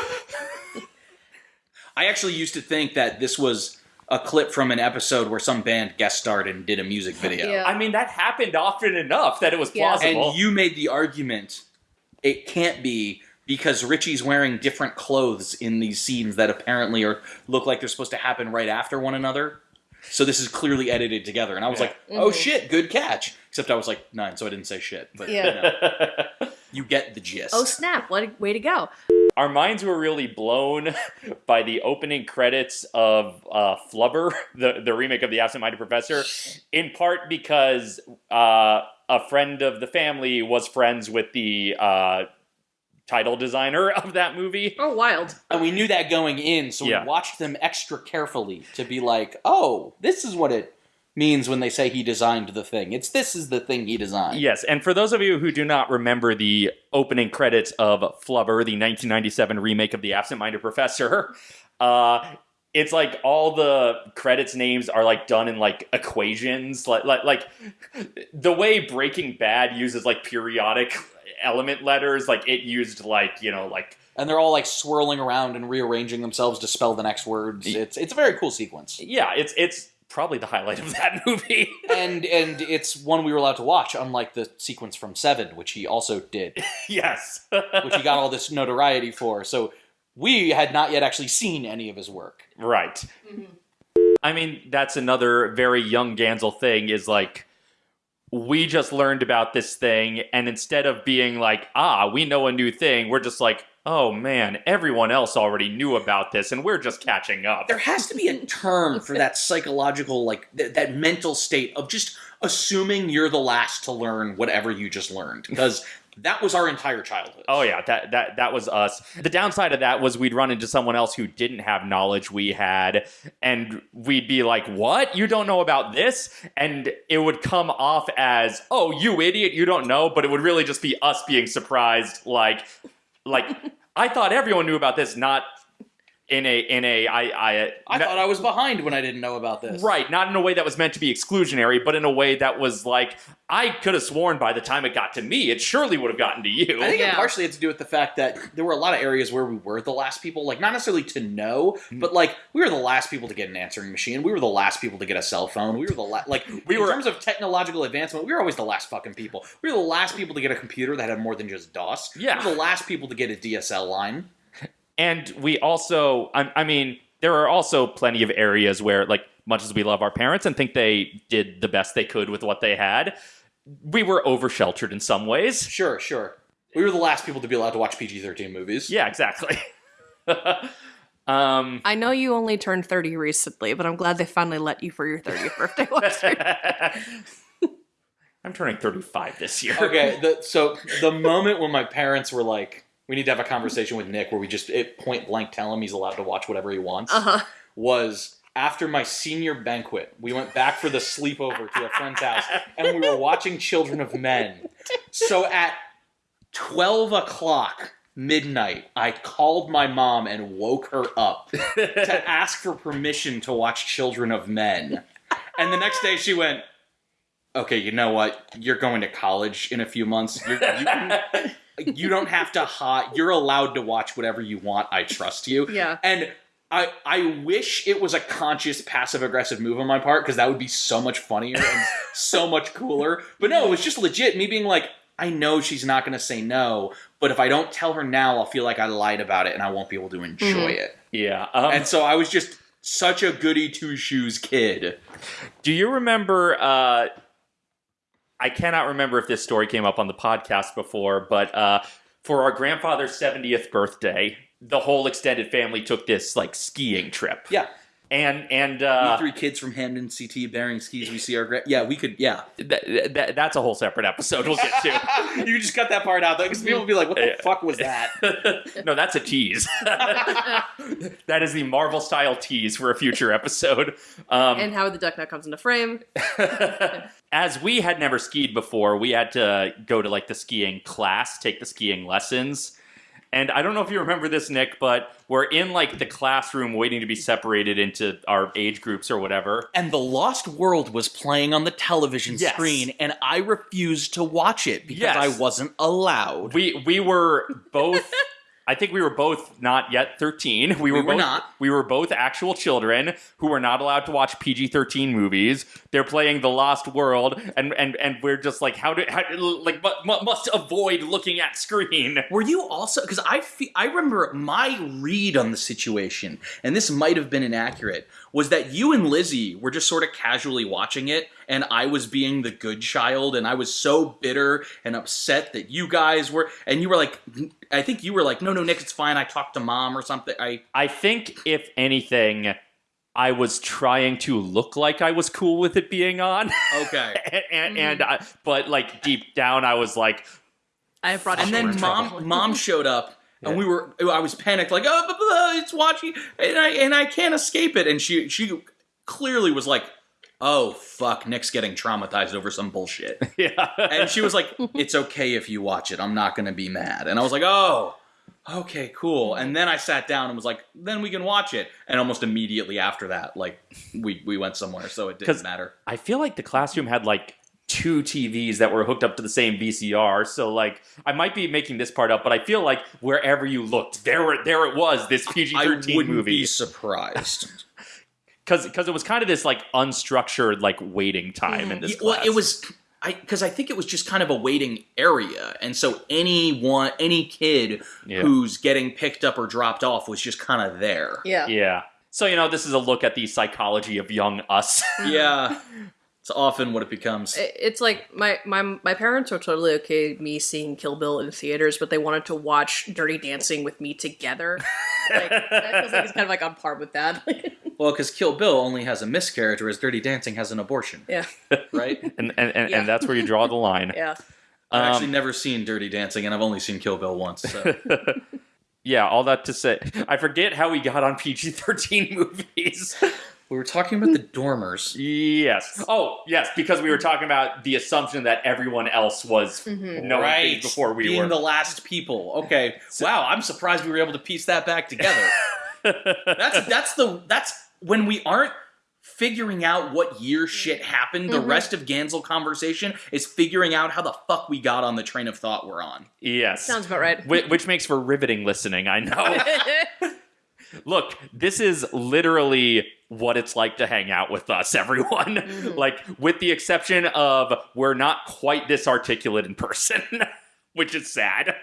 Speaker 3: I actually used to think that this was a clip from an episode where some band guest starred and did a music video.
Speaker 2: Yeah.
Speaker 1: I mean, that happened often enough that it was
Speaker 2: Yeah.
Speaker 1: plausible.
Speaker 3: And you made the argument it can't be because Richie's wearing different clothes in these scenes that apparently are look like they're supposed to happen right after one another. So this is clearly edited together, and I was
Speaker 1: Yeah.
Speaker 3: like, "Oh
Speaker 2: Mhm.
Speaker 3: shit, good catch!" Except I was like nine, so I didn't say shit. But
Speaker 2: Yeah.
Speaker 3: you, know, *laughs* you get the gist.
Speaker 2: oh snap! What a way to go!
Speaker 1: Our minds were really blown *laughs* by the opening credits of uh, Flubber, *laughs* the, the remake of The Absent Minded Professor, in part because uh, a friend of the family was friends with the uh, title designer of that movie.
Speaker 2: Oh, wild!
Speaker 3: And we knew that going in, so
Speaker 1: Yeah.
Speaker 3: we watched them extra carefully to be like, "Oh, this is what it means when they say he designed the thing. It's this is the thing he designed."
Speaker 1: Yes, and for those of you who do not remember the opening credits of Flubber, the 1997 remake of The Absent Minded Professor, *laughs* uh, it's like all the credits names are like done in like equations, like like like the way Breaking Bad uses like periodic element letters, like it used like you know like
Speaker 3: And they're all like swirling around and rearranging themselves to spell the next words. It's it's a very cool sequence.
Speaker 1: yeah, it's it's probably the highlight of that *laughs* movie.
Speaker 3: and and it's one we were allowed to watch, unlike the sequence from Seven, which he also did, *laughs*
Speaker 1: yes,
Speaker 3: which he got all this notoriety for. So we had not yet actually seen any of his work.
Speaker 1: Right. I mean, that's another very young Gansel thing is like, we just learned about this thing, and instead of being like, ah, we know a new thing, we're just like, oh man, everyone else already knew about this, and we're just catching up.
Speaker 3: There has to be a term for that psychological, like th- that mental state of just assuming you're the last to learn whatever you just learned, because that was our entire childhood.
Speaker 1: Oh yeah, that that that was us. The downside of that was we'd run into someone else who didn't have knowledge we had, and we'd be like, "What? You don't know about this?" And it would come off as, "Oh, you idiot, you don't know," but it would really just be us being surprised, like, like I thought everyone knew about this, not in a in a I I
Speaker 3: I
Speaker 1: no-
Speaker 3: thought I was behind when I didn't know about this.
Speaker 1: Right, not in a way that was meant to be exclusionary, but in a way that was like, I could have sworn by the time it got to me, it surely would have gotten to you.
Speaker 3: I think it partially had to do with the fact that there were a lot of areas where we were the last people, like not necessarily to know,
Speaker 1: Mm-hmm.
Speaker 3: but like we were the last people to get an answering machine. We were the last people to get a cell phone. We were the last, like *laughs*
Speaker 1: We
Speaker 3: in
Speaker 1: were-
Speaker 3: terms of technological advancement, we were always the last fucking people. We were the last people to get a computer that had more than just DOS.
Speaker 1: Yeah.
Speaker 3: we were the last people to get a DSL line.
Speaker 1: And we also, I, I mean, there are also plenty of areas where, like, much as we love our parents and think they did the best they could with what they had, we were over sheltered in some ways.
Speaker 3: Sure, sure. We were the last people to be allowed to watch PG thirteen movies.
Speaker 1: Yeah, exactly. *laughs* um,
Speaker 2: I know you only turned thirty recently, but I'm glad they finally let you for your thirtieth birthday. *laughs* watch it.
Speaker 1: I'm turning 35 this year.
Speaker 3: Okay, the, so the moment when my parents were like, "We need to have a conversation with Nick," where we just it point blank tell him he's allowed to watch whatever he wants.
Speaker 2: Uh huh.
Speaker 3: was after my senior banquet. We went back for the sleepover to a friend's house, and we were watching Children of Men. So at 12 o'clock midnight, I called my mom and woke her up to *laughs* ask for permission to watch Children of Men. And the next day she went, Okay, you know what? You're going to college in a few months. You're, you, can, you don't have to hide. You're allowed to watch whatever you want. I trust you.
Speaker 2: Yeah.
Speaker 3: And I, I wish it was a conscious passive aggressive move on my part because that would be so much funnier and *laughs* so much cooler. But no, it was just legit me being like, I know she's not going to say no, but if I don't tell her now, I'll feel like I lied about it and I won't be able to enjoy it.
Speaker 1: Yeah. Um,
Speaker 3: And so I was just such a goody two shoes kid.
Speaker 1: do you remember? Uh, I cannot remember if this story came up on the podcast before, but uh, for our grandfather's 70th birthday, the whole extended family took this like skiing trip.
Speaker 3: Yeah.
Speaker 1: And and
Speaker 3: we
Speaker 1: uh,
Speaker 3: three kids from Hamden CT bearing skis. We see our gra- yeah. We could yeah.
Speaker 1: th- th- that's a whole separate episode we'll get to. *laughs*
Speaker 3: you just cut that part out though because people will be like, "What the fuck was that?" *laughs*
Speaker 1: no, that's a tease. *laughs* that is the Marvel style tease for a future episode. Um,
Speaker 2: and how the Duck now comes into frame.
Speaker 1: As we had never skied before, we had to go to like the skiing class, take the skiing lessons. And I don't know if you remember this, Nick, but we're in like the classroom waiting to be separated into our age groups or whatever.
Speaker 3: and The Lost World was playing on the television
Speaker 1: Yes.
Speaker 3: screen, and I refused to watch it because
Speaker 1: Yes.
Speaker 3: I wasn't allowed.
Speaker 1: We we were both *laughs* I think we were both not yet 13. We were,
Speaker 3: were
Speaker 1: both
Speaker 3: not.
Speaker 1: we were both actual children who were not allowed to watch PG-13 movies. They're playing The Lost World and and and we're just like how do how, like mu- mu- must avoid looking at screen.
Speaker 3: Were you also because I fe- I remember my read on the situation, and this might have been inaccurate, was that you and Lizzie were just sort of casually watching it, and I was being the good child, and I was so bitter and upset that you guys were, and you were like, I think you were like, no, no, Nick, it's fine. I talked to mom or something. I
Speaker 1: I think if anything I was trying to look like I was cool with it being on,
Speaker 3: okay. *laughs*
Speaker 1: and and, mm-hmm. and I, but like deep down, I was like,
Speaker 2: I brought
Speaker 3: and then mom
Speaker 2: trouble.
Speaker 3: mom showed up and we were I was panicked like oh blah, blah, it's watching and I and I can't escape it and she she clearly was like oh fuck Nick's getting traumatized over some bullshit *laughs*
Speaker 1: yeah.
Speaker 3: and she was like it's okay if you watch it I'm not gonna be mad and I was like oh okay cool and then I sat down and was like then we can watch it and almost immediately after that like we we went somewhere so it didn't matter
Speaker 1: I feel like the classroom had like two TVs that were hooked up to the same VCR. So like I might be making this part up, but I feel like wherever you looked, there were there it was, this PG
Speaker 3: I
Speaker 1: thirteen
Speaker 3: wouldn't
Speaker 1: movie.
Speaker 3: be surprised
Speaker 1: Because because it was kind of this like unstructured like waiting time in mm-hmm. this
Speaker 3: Yeah, well,
Speaker 1: class.
Speaker 3: it was I because I think it was just kind of a waiting area, and so anyone, any kid
Speaker 1: Yeah.
Speaker 3: who's getting picked up or dropped off was just kind of there.
Speaker 2: yeah.
Speaker 1: Yeah. So you know, this is a look at the psychology of young us. *laughs*
Speaker 3: Yeah, it's often what it becomes.
Speaker 2: It's like my, my my parents were totally okay with me seeing Kill Bill in theaters, but they wanted to watch Dirty Dancing with me together. *laughs* like, that feels like it's kind of like on par with that. *laughs*
Speaker 3: Well, because Kill Bill only has a miscarriage, whereas Dirty Dancing has an abortion,
Speaker 2: yeah,
Speaker 3: right? *laughs*
Speaker 1: and and, and,
Speaker 2: Yeah.
Speaker 1: and that's where you draw the line. *laughs*
Speaker 2: yeah.
Speaker 3: I've
Speaker 1: Um,
Speaker 3: actually never seen Dirty Dancing, and I've only seen Kill Bill once. So.
Speaker 1: Yeah, all that to say, I forget how we got on PG thirteen movies.
Speaker 3: We were talking about the Dormers.
Speaker 1: yes. Oh, yes, because we were talking about the assumption that everyone else was
Speaker 2: Mhm.
Speaker 1: knowing
Speaker 3: right,
Speaker 1: things before we
Speaker 3: being
Speaker 1: were.
Speaker 3: the last people. Okay, wow, I'm surprised we were able to piece that back together. *laughs* that's that's the that's when we aren't figuring out what year shit happened. The
Speaker 2: Mhm.
Speaker 3: rest of Gansel conversation is figuring out how the fuck we got on the train of thought we're on.
Speaker 1: yes.
Speaker 2: Sounds about right.
Speaker 1: Whi- which makes for riveting listening, I know. *laughs* Look, this is literally what it's like to hang out with us, *laughs* everyone.
Speaker 2: Mhm.
Speaker 1: like, with the exception of we're not quite this articulate in person, *laughs* which is sad.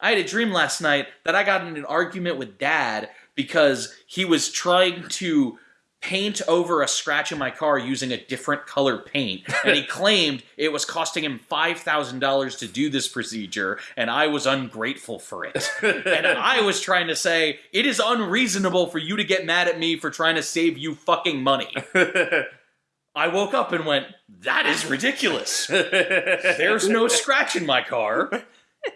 Speaker 3: I had a dream last night that I got in an argument with dad because he was trying to paint over a scratch in my car using a different color paint. And he *laughs* claimed it was costing him $5,000 to do this procedure, and I was ungrateful for it. and *laughs* I was trying to say, it is unreasonable for you to get mad at me for trying to save you fucking money. *laughs* I woke up and went, that is ridiculous. There's no scratch in my car.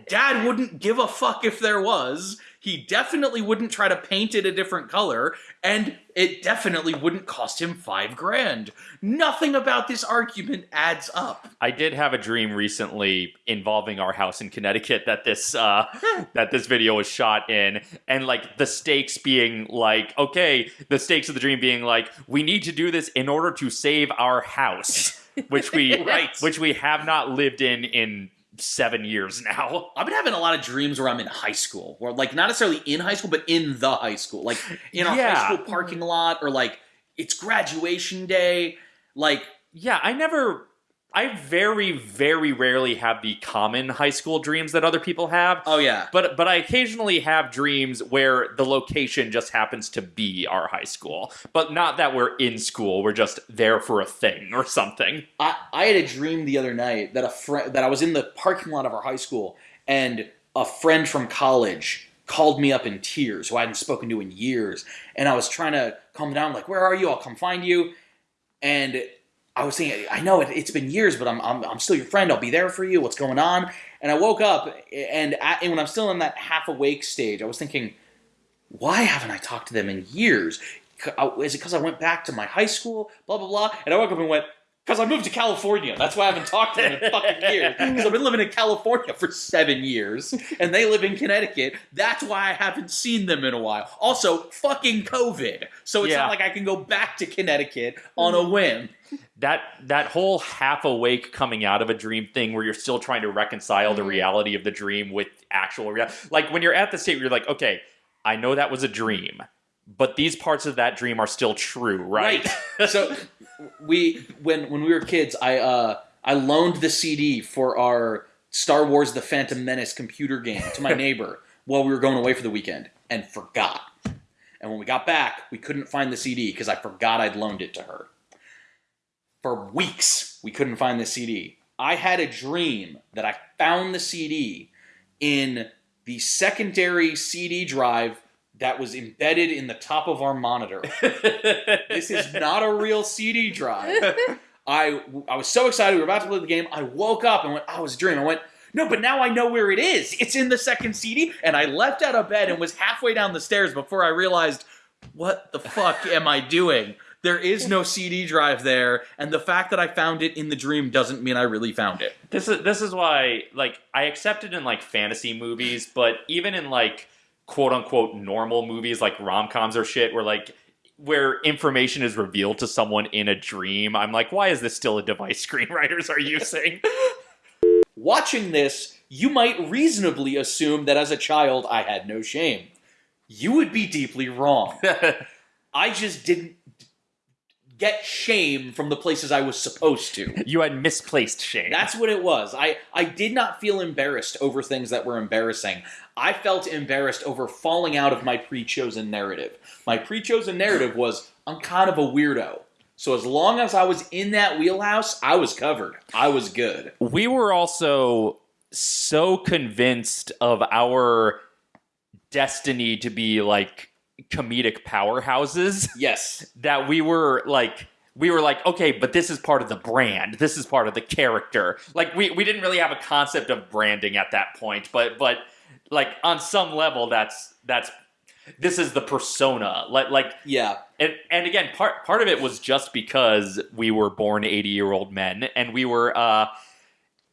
Speaker 3: Dad wouldn't give a fuck if there was. He definitely wouldn't try to paint it a different color, and it definitely wouldn't cost him five grand. Nothing about this argument adds up.
Speaker 1: I did have a dream recently involving our house in Connecticut that this uh, *laughs* that this video was shot in, and like the stakes being like, okay, the stakes of the dream being like, we need to do this in order to save our house, which we *laughs*
Speaker 3: Right.
Speaker 1: which we have not lived in in seven years now. *laughs*
Speaker 3: I've been having a lot of dreams where I'm in high school, or like not necessarily in high school, but in the high school, like in a
Speaker 1: Yeah.
Speaker 3: high school mm-hmm. parking lot, or like it's graduation day. Like,
Speaker 1: Yeah, I never. I very, very rarely have the common high school dreams that other people have.
Speaker 3: oh yeah,
Speaker 1: But but I occasionally have dreams where the location just happens to be our high school. But not that we're in school, we're just there for a thing or something.
Speaker 3: I, I had a dream the other night that a friend that I was in the parking lot of our high school, and a friend from college called me up in tears, who I hadn't spoken to in years, and I was trying to calm down, like, "Where are you? I'll come find you." And I was saying, "I know it, it's been years, but I'm, I'm I'm still your friend. I'll be there for you. What's going on?" And I woke up, and, and when I'm still in that half awake stage, I was thinking, "Why haven't I talked to them in years?" Uh, is it because I went back to my high school? Blah blah blah. And I woke up and went, because I moved to California. That's why I haven't talked to them in fucking years. *laughs* Because I've been living in California for seven years, and they live in Connecticut. That's why I haven't seen them in a while. Also, fucking COVID. So it's
Speaker 1: Yeah.
Speaker 3: not like I can go back to Connecticut on a whim.
Speaker 1: That that whole half awake coming out of a dream thing where you're still trying to reconcile the
Speaker 2: Mhm.
Speaker 1: reality of the dream with actual reality. Like when you're at the state where you're like, okay, I know that was a dream, but these parts of that dream are still true, right? right.
Speaker 3: so we when when we were kids, I uh I loaned the CD for our Star Wars: The Phantom Menace computer game to my *laughs* neighbor while we were going away for the weekend and forgot. And when we got back, we couldn't find the CD because I forgot I'd loaned it to her. For weeks, we couldn't find the CD. I had a dream that I found the CD in the secondary CD drive that was embedded in the top of our monitor. *laughs* This is not a real CD drive. I I was so excited. We were about to play the game. I woke up and went, oh, "I was dreaming." I went, "No, but now I know where it is. It's in the second CD." And I leapt out of bed and was halfway down the stairs before I realized, "What the fuck am I doing?" There is no CD drive there, and the fact that I found it in the dream doesn't mean I really found it.
Speaker 1: This is this is why like I accept it in like fantasy movies, but even in like quote unquote normal movies like rom coms or shit where like where information is revealed to someone in a dream, I'm like, why is this still a device *laughs* screenwriters are using?
Speaker 3: Watching this, you might reasonably assume that as a child I had no shame. You would be deeply wrong. *laughs* I just didn't get shame from the places I was supposed to. *laughs*
Speaker 1: you had misplaced shame.
Speaker 3: That's what it was. I, I did not feel embarrassed over things that were embarrassing. I felt embarrassed over falling out of my pre chosen narrative. My pre chosen narrative was I'm kind of a weirdo. So as long as I was in that wheelhouse, I was covered. I was good.
Speaker 1: we were also so convinced of our destiny to be like comedic powerhouses *laughs*
Speaker 3: Yes.
Speaker 1: that we were like we were like okay but this is part of the brand this is part of the character like we, we didn't really have a concept of branding at that point but but like on some level that's that's this is the persona like like
Speaker 3: Yeah.
Speaker 1: and and again part part of it was just because we were born 80 year old men and we were uh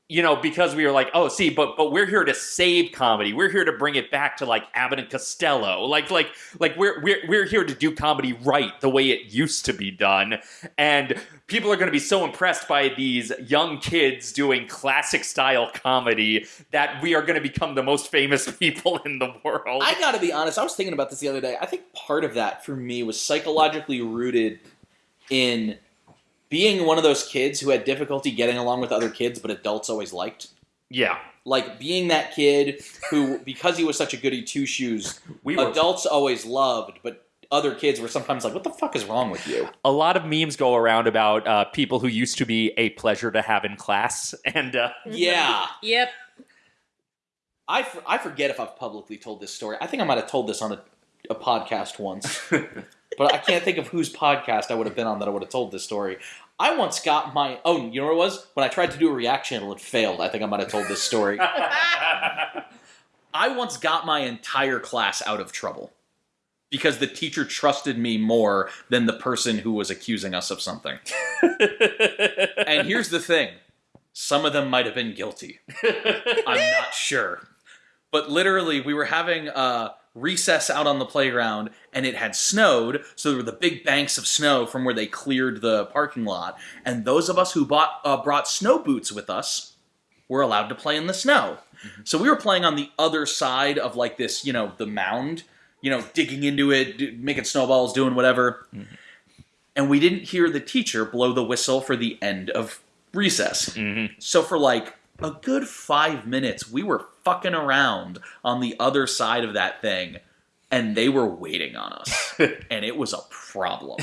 Speaker 1: you know because we were like oh see but but we're here to save comedy. We're here to bring it back to like abbott and costello. Like like like we're we're, we're here to do comedy right the way it used to be done. And people are going to be so impressed by these young kids doing classic style comedy that we are going to become the most famous *laughs* people in the world.
Speaker 3: I gotta be honest, I was thinking about this the other day. I think part of that for me was psychologically rooted in being one of those kids who had difficulty getting along with other kids, but adults always liked.
Speaker 1: yeah
Speaker 3: Like being that kid who, because he was such a goody two shoes,
Speaker 1: we were
Speaker 3: adults always loved, but other kids were sometimes like, "What the fuck is wrong with you?"
Speaker 1: a lot of memes go around about uh, people who used to be a pleasure to have in class, *laughs* and uh,
Speaker 3: Yeah,
Speaker 2: Yep.
Speaker 3: I, f- I forget if I've publicly told this story. I think I might have told this on a, a podcast once, but I can't think of whose podcast I would have been on that I would have told this story. I once got my oh, you know what it was? When I tried to do a React channel, it failed. I think I might have told this story. *laughs* I once got my entire class out of trouble because the teacher trusted me more than the person who was accusing us of something. *laughs* and here's the thing some of them might have been guilty. I'm not sure. But literally, we were having a recess out on the playground and it had snowed. So there were the big banks of snow from where they cleared the parking lot. And those of us who bought, uh, brought snow boots with us were allowed to play in the snow. Mm-hmm. So we were playing on the other side of like this, you know, the mound, you know, digging into it, d- making snowballs, doing whatever. Mm-hmm. And we didn't hear the teacher blow the whistle for the end of recess. Mm-hmm. So for like a good five minutes, we were fucking around on the other side of that thing, and they were waiting on us. *laughs* and it was a problem.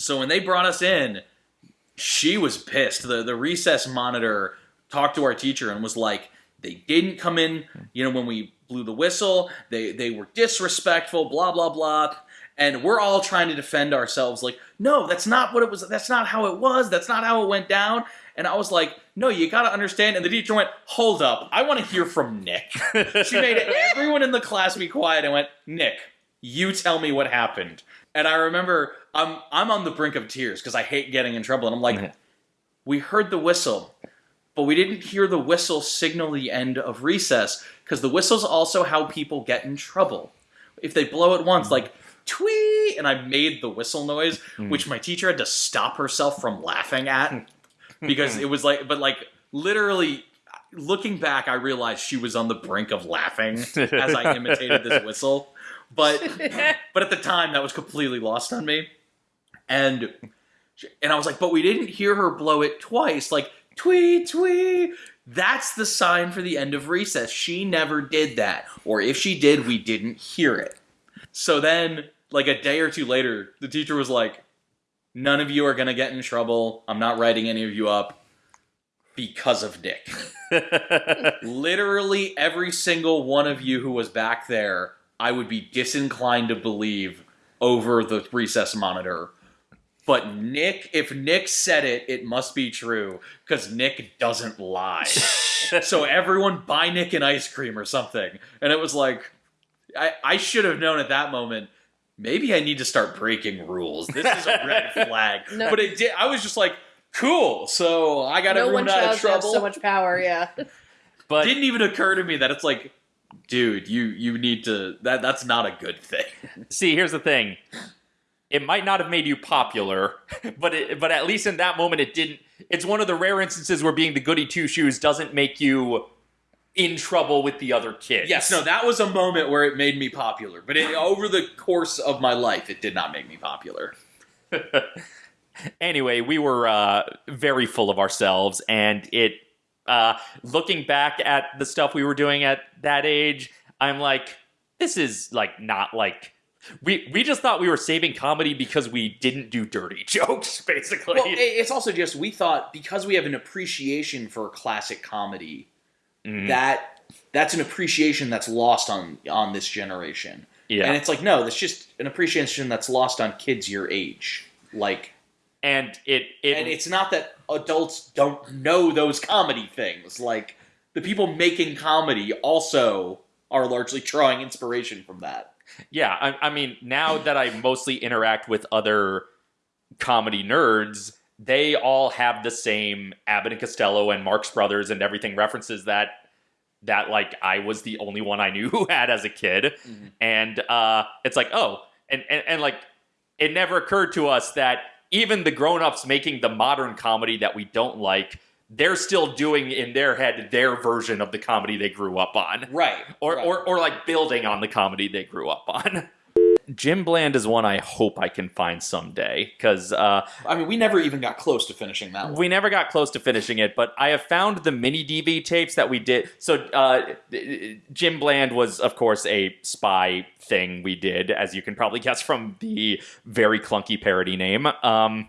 Speaker 3: So when they brought us in, she was pissed. The the recess monitor talked to our teacher and was like, they didn't come in, you know, when we blew the whistle. They they were disrespectful, blah blah blah. And we're all trying to defend ourselves like, no, that's not what it was. That's not how it was. That's not how it went down. And I was like, no, you got to understand. And the teacher went, hold up. I want to hear from Nick. she made *laughs* everyone in the class be quiet and went, Nick, you tell me what happened. And I remember I'm I'm on the brink of tears because I hate getting in trouble. And I'm like,
Speaker 1: Mhm.
Speaker 3: we heard the whistle, but we didn't hear the whistle signal the end of recess because the whistle's also how people get in trouble. If they blow it once, like twee, and I made the whistle noise, which my teacher had to stop herself from laughing at *laughs* because hmm. it was like, but like literally. Looking back, I realized she was on the brink of laughing as I imitated this whistle. But *laughs* but at the time that was completely lost on me and and i was like but we didn't hear her blow it twice like tweet tweet. that's the sign for the end of recess she never did that or if she did we didn't hear it so then like a day or two later the teacher was like none of you are going to get in trouble i'm not writing any of you up because of nick *laughs* literally every single one of you who was back there, I would be disinclined to believe over the recess monitor. But Nick, if Nick said it, it must be true because Nick doesn't lie. *laughs* so everyone buy Nick an ice cream or something. And it was like, I, I should have known at that moment. Maybe I need to start breaking rules. This is a red *laughs* flag.
Speaker 2: No.
Speaker 3: But it did. I was just like, cool. So I got
Speaker 2: no
Speaker 3: everyone
Speaker 2: one
Speaker 3: out of
Speaker 2: have have
Speaker 3: trouble
Speaker 2: so much power. Yeah.
Speaker 1: but
Speaker 3: didn't even occur to me that it's like, dude, you you need to that that's not a good thing. *laughs*
Speaker 1: see, here's the thing. It might not have made you popular, *laughs* but it, but at least in that moment, it didn't. It's one of the rare instances where being the goody two shoes doesn't make you in trouble with the other kids.
Speaker 3: Yes, no, that was a moment where it made me popular, but it, over the course of my life, it did not make me popular. *laughs*
Speaker 1: anyway, we were uh, very full of ourselves, and it. Uh, looking back at the stuff we were doing at that age, I'm like, this is like not like we we just thought we were saving comedy because we didn't do dirty *laughs* jokes, basically.
Speaker 3: Well, it's also just we thought because we have an appreciation for classic comedy,
Speaker 1: Mhm.
Speaker 3: that that's an appreciation that's lost on on this generation.
Speaker 1: yeah,
Speaker 3: And it's like no, that's just an appreciation that's lost on kids your age. Like
Speaker 1: and it it
Speaker 3: and it's not that adults don't know those comedy things. Like the people making comedy also are largely drawing inspiration from that.
Speaker 1: Yeah, I, I mean, now that I mostly interact with other comedy nerds, they all have the same Abbott and Costello and Marx Brothers and everything references that that like I was the only one I knew *laughs* who had as a kid,
Speaker 3: Mhm.
Speaker 1: and uh, it's like oh, and, and and like it never occurred to us that even the grown-ups making the modern comedy that we don't like. They're still doing in their head their version of the comedy they grew up on
Speaker 3: Right.
Speaker 1: or,
Speaker 3: right.
Speaker 1: or or like building on the comedy they grew up on. *laughs* Jim Bland is one I hope I can find someday because uh,
Speaker 3: I mean, we never even got close to finishing that one.
Speaker 1: we never got close to finishing it. But I have found the mini DV tapes that we did. So uh, Jim Bland was, of course, a spy thing we did, as you can probably guess from the very clunky parody name. Um,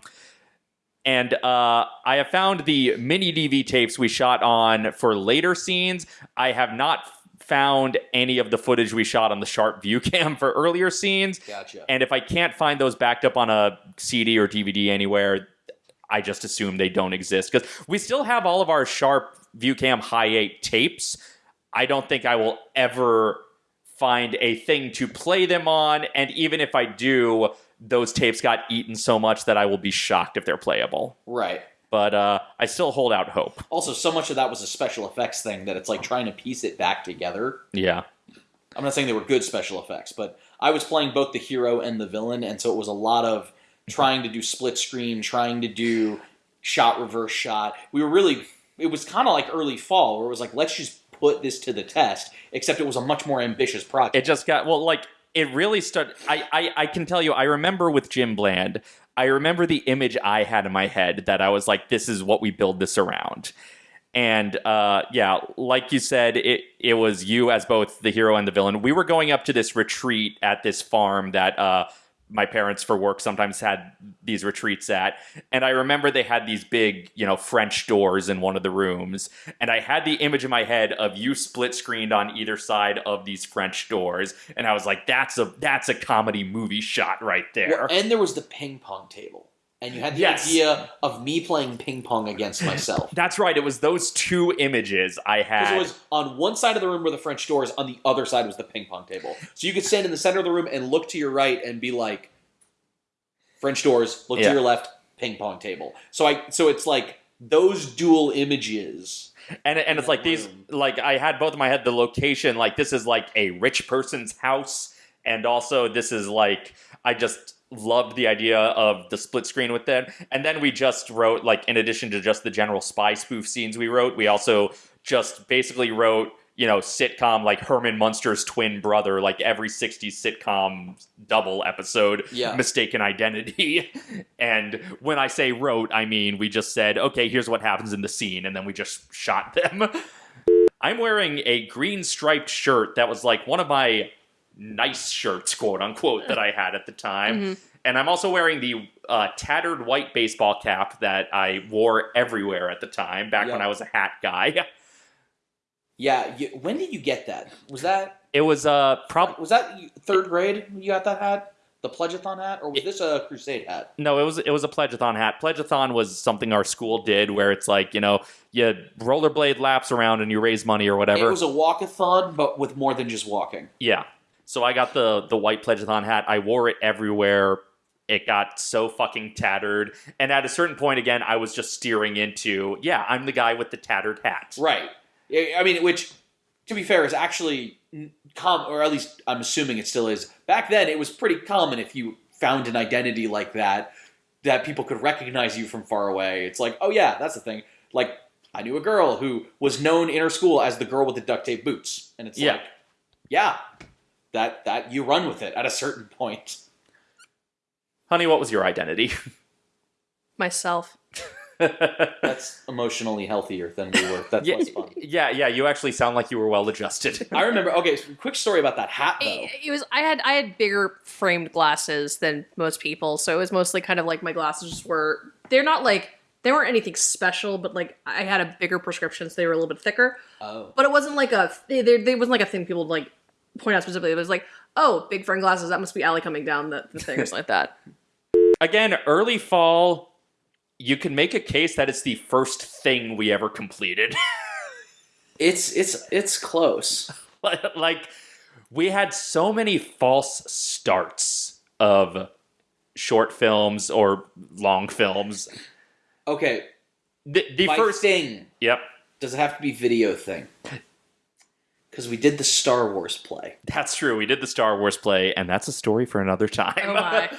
Speaker 1: and uh, I have found the mini DV tapes we shot on for later scenes. I have not found any of the footage we shot on the Sharp View *laughs* Cam for earlier scenes.
Speaker 3: Gotcha.
Speaker 1: And if I can't find those backed up on a CD or DVD anywhere, I just assume they don't exist because we still have all of our Sharp ViewCam High 8 tapes. I don't think I will ever find a thing to play them on, and even if I do, those tapes got eaten so much that I will be shocked if they're playable.
Speaker 3: right.
Speaker 1: But uh, I still hold out hope.
Speaker 3: Also, so much of that was a special effects thing that it's like trying to piece it back together.
Speaker 1: Yeah.
Speaker 3: I'm not saying they were good special effects, but I was playing both the hero and the villain, and so it was a lot of trying to do split screen, trying to do shot reverse shot. We were really it was kind of like early fall where it was like let's just put this to the test, except it was a much more ambitious project.
Speaker 1: it just got well like it really started I, I i can tell you i remember with jim bland i remember the image i had in my head that i was like this is what we build this around. And uh, yeah like you said it it was you as both the hero and the villain. We were going up to this retreat at this farm that uh, my parents for work sometimes had these retreats at. And i remember they had these big you know french doors in one of the rooms. And i had the image in my head of you split screened on either side of these french doors. And i was like that's a that's a comedy movie shot right there.
Speaker 3: Well, and there was the ping pong table, and you had the
Speaker 1: Yes.
Speaker 3: idea of me playing ping pong against *laughs* myself.
Speaker 1: that's right it was those two images i had
Speaker 3: it was on one side of the room were the French doors, on the other side was the ping pong table. So you could stand in the center of the room and look to your right and be like, French doors, look
Speaker 1: Yeah.
Speaker 3: to your left, ping pong table. So I so it's like those dual images.
Speaker 1: and and it's like these like I had both in my head the location like this is like a rich person's house and also this is like I just loved the idea of the split screen with them and then we just wrote like in addition to just the general spy spoof scenes we wrote we also just basically wrote you know sitcom like Herman Munster's twin brother like every 60s sitcom double episode
Speaker 3: Yeah.
Speaker 1: mistaken identity *laughs* and when I say wrote, I mean we just said, okay, here's what happens in the scene, and then we just shot them. *laughs* I'm wearing a green striped shirt that was like one of my nice shirts, quote unquote, that I had at the time.
Speaker 2: Mhm.
Speaker 1: And I'm also wearing the uh, tattered white baseball cap that I wore everywhere at the time, back when I was a hat guy. *laughs*
Speaker 3: Yeah, you, when did you get that? Was that
Speaker 1: It was uh, probably
Speaker 3: was that third grade you got that hat? The pledgeathon hat, or was this a crusade hat?
Speaker 1: No, it was it was a pledgeathon hat. Pledgeathon was something our school did where it's like, you know, you rollerblade laps around and you raise money or whatever.
Speaker 3: It was a walkathon, but with more than just walking.
Speaker 1: yeah. So I got the the white pledgeathon hat. I wore it everywhere. It got so fucking tattered. And at a certain point again, I was just steering into, yeah, I'm the guy with the tattered hat.
Speaker 3: Right. I mean, which, to be fair, is actually com, or at least I'm assuming it still is. Back then, it was pretty common if you found an identity like that that people could recognize you from far away. It's like, oh yeah, that's the thing. Like, I knew a girl who was known in her school as the girl with the duct tape boots, and it's
Speaker 1: Yeah.
Speaker 3: like, yeah, that that you run with it at a certain point.
Speaker 1: Honey, what was your identity? *laughs*
Speaker 2: Myself. *laughs*
Speaker 3: That's emotionally healthier than we were. That's
Speaker 1: yeah,
Speaker 3: less fun. *laughs*
Speaker 1: yeah, yeah, you actually sound like you were well adjusted.
Speaker 3: I remember. Okay, so quick story about that hat though.
Speaker 2: It, it was I had I had bigger framed glasses than most people, so it was mostly kind of like my glasses were they're not like they weren't anything special, but like I had a bigger prescription, so they were a little bit thicker.
Speaker 3: Oh.
Speaker 2: But it wasn't like a they they they wasn't like a thing people like point out specifically. It was like oh big friend glasses that must be Allie coming down the, the thing or something like that. *laughs*
Speaker 1: Again, early fall, you can make a case that it's the first thing we ever completed. *laughs*
Speaker 3: It's it's it's close. *laughs*
Speaker 1: like we had so many false starts of short films or long films.
Speaker 3: Okay,
Speaker 1: The, the
Speaker 3: my
Speaker 1: first
Speaker 3: thing
Speaker 1: Yep.
Speaker 3: does it have to be video thing? Because we did the Star Wars play.
Speaker 1: That's true. We did the Star Wars play, and that's a story for another time.
Speaker 2: Oh my!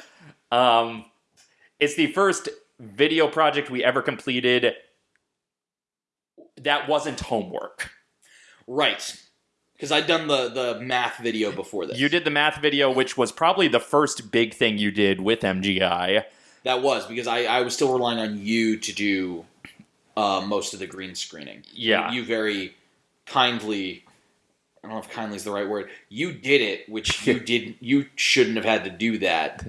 Speaker 2: *laughs*
Speaker 1: um, it's the first video project we ever completed that wasn't homework.
Speaker 3: Right. Because I'd done the the math video before this.
Speaker 1: You did the math video, which was probably the first big thing you did with MGI.
Speaker 3: That was because I, I was still relying on you to do uh, most of the green screening.
Speaker 1: Yeah.
Speaker 3: You, you very kindly. I don't know if kindly is the right word. You did it, which *laughs* you didn't. You shouldn't have had to do that,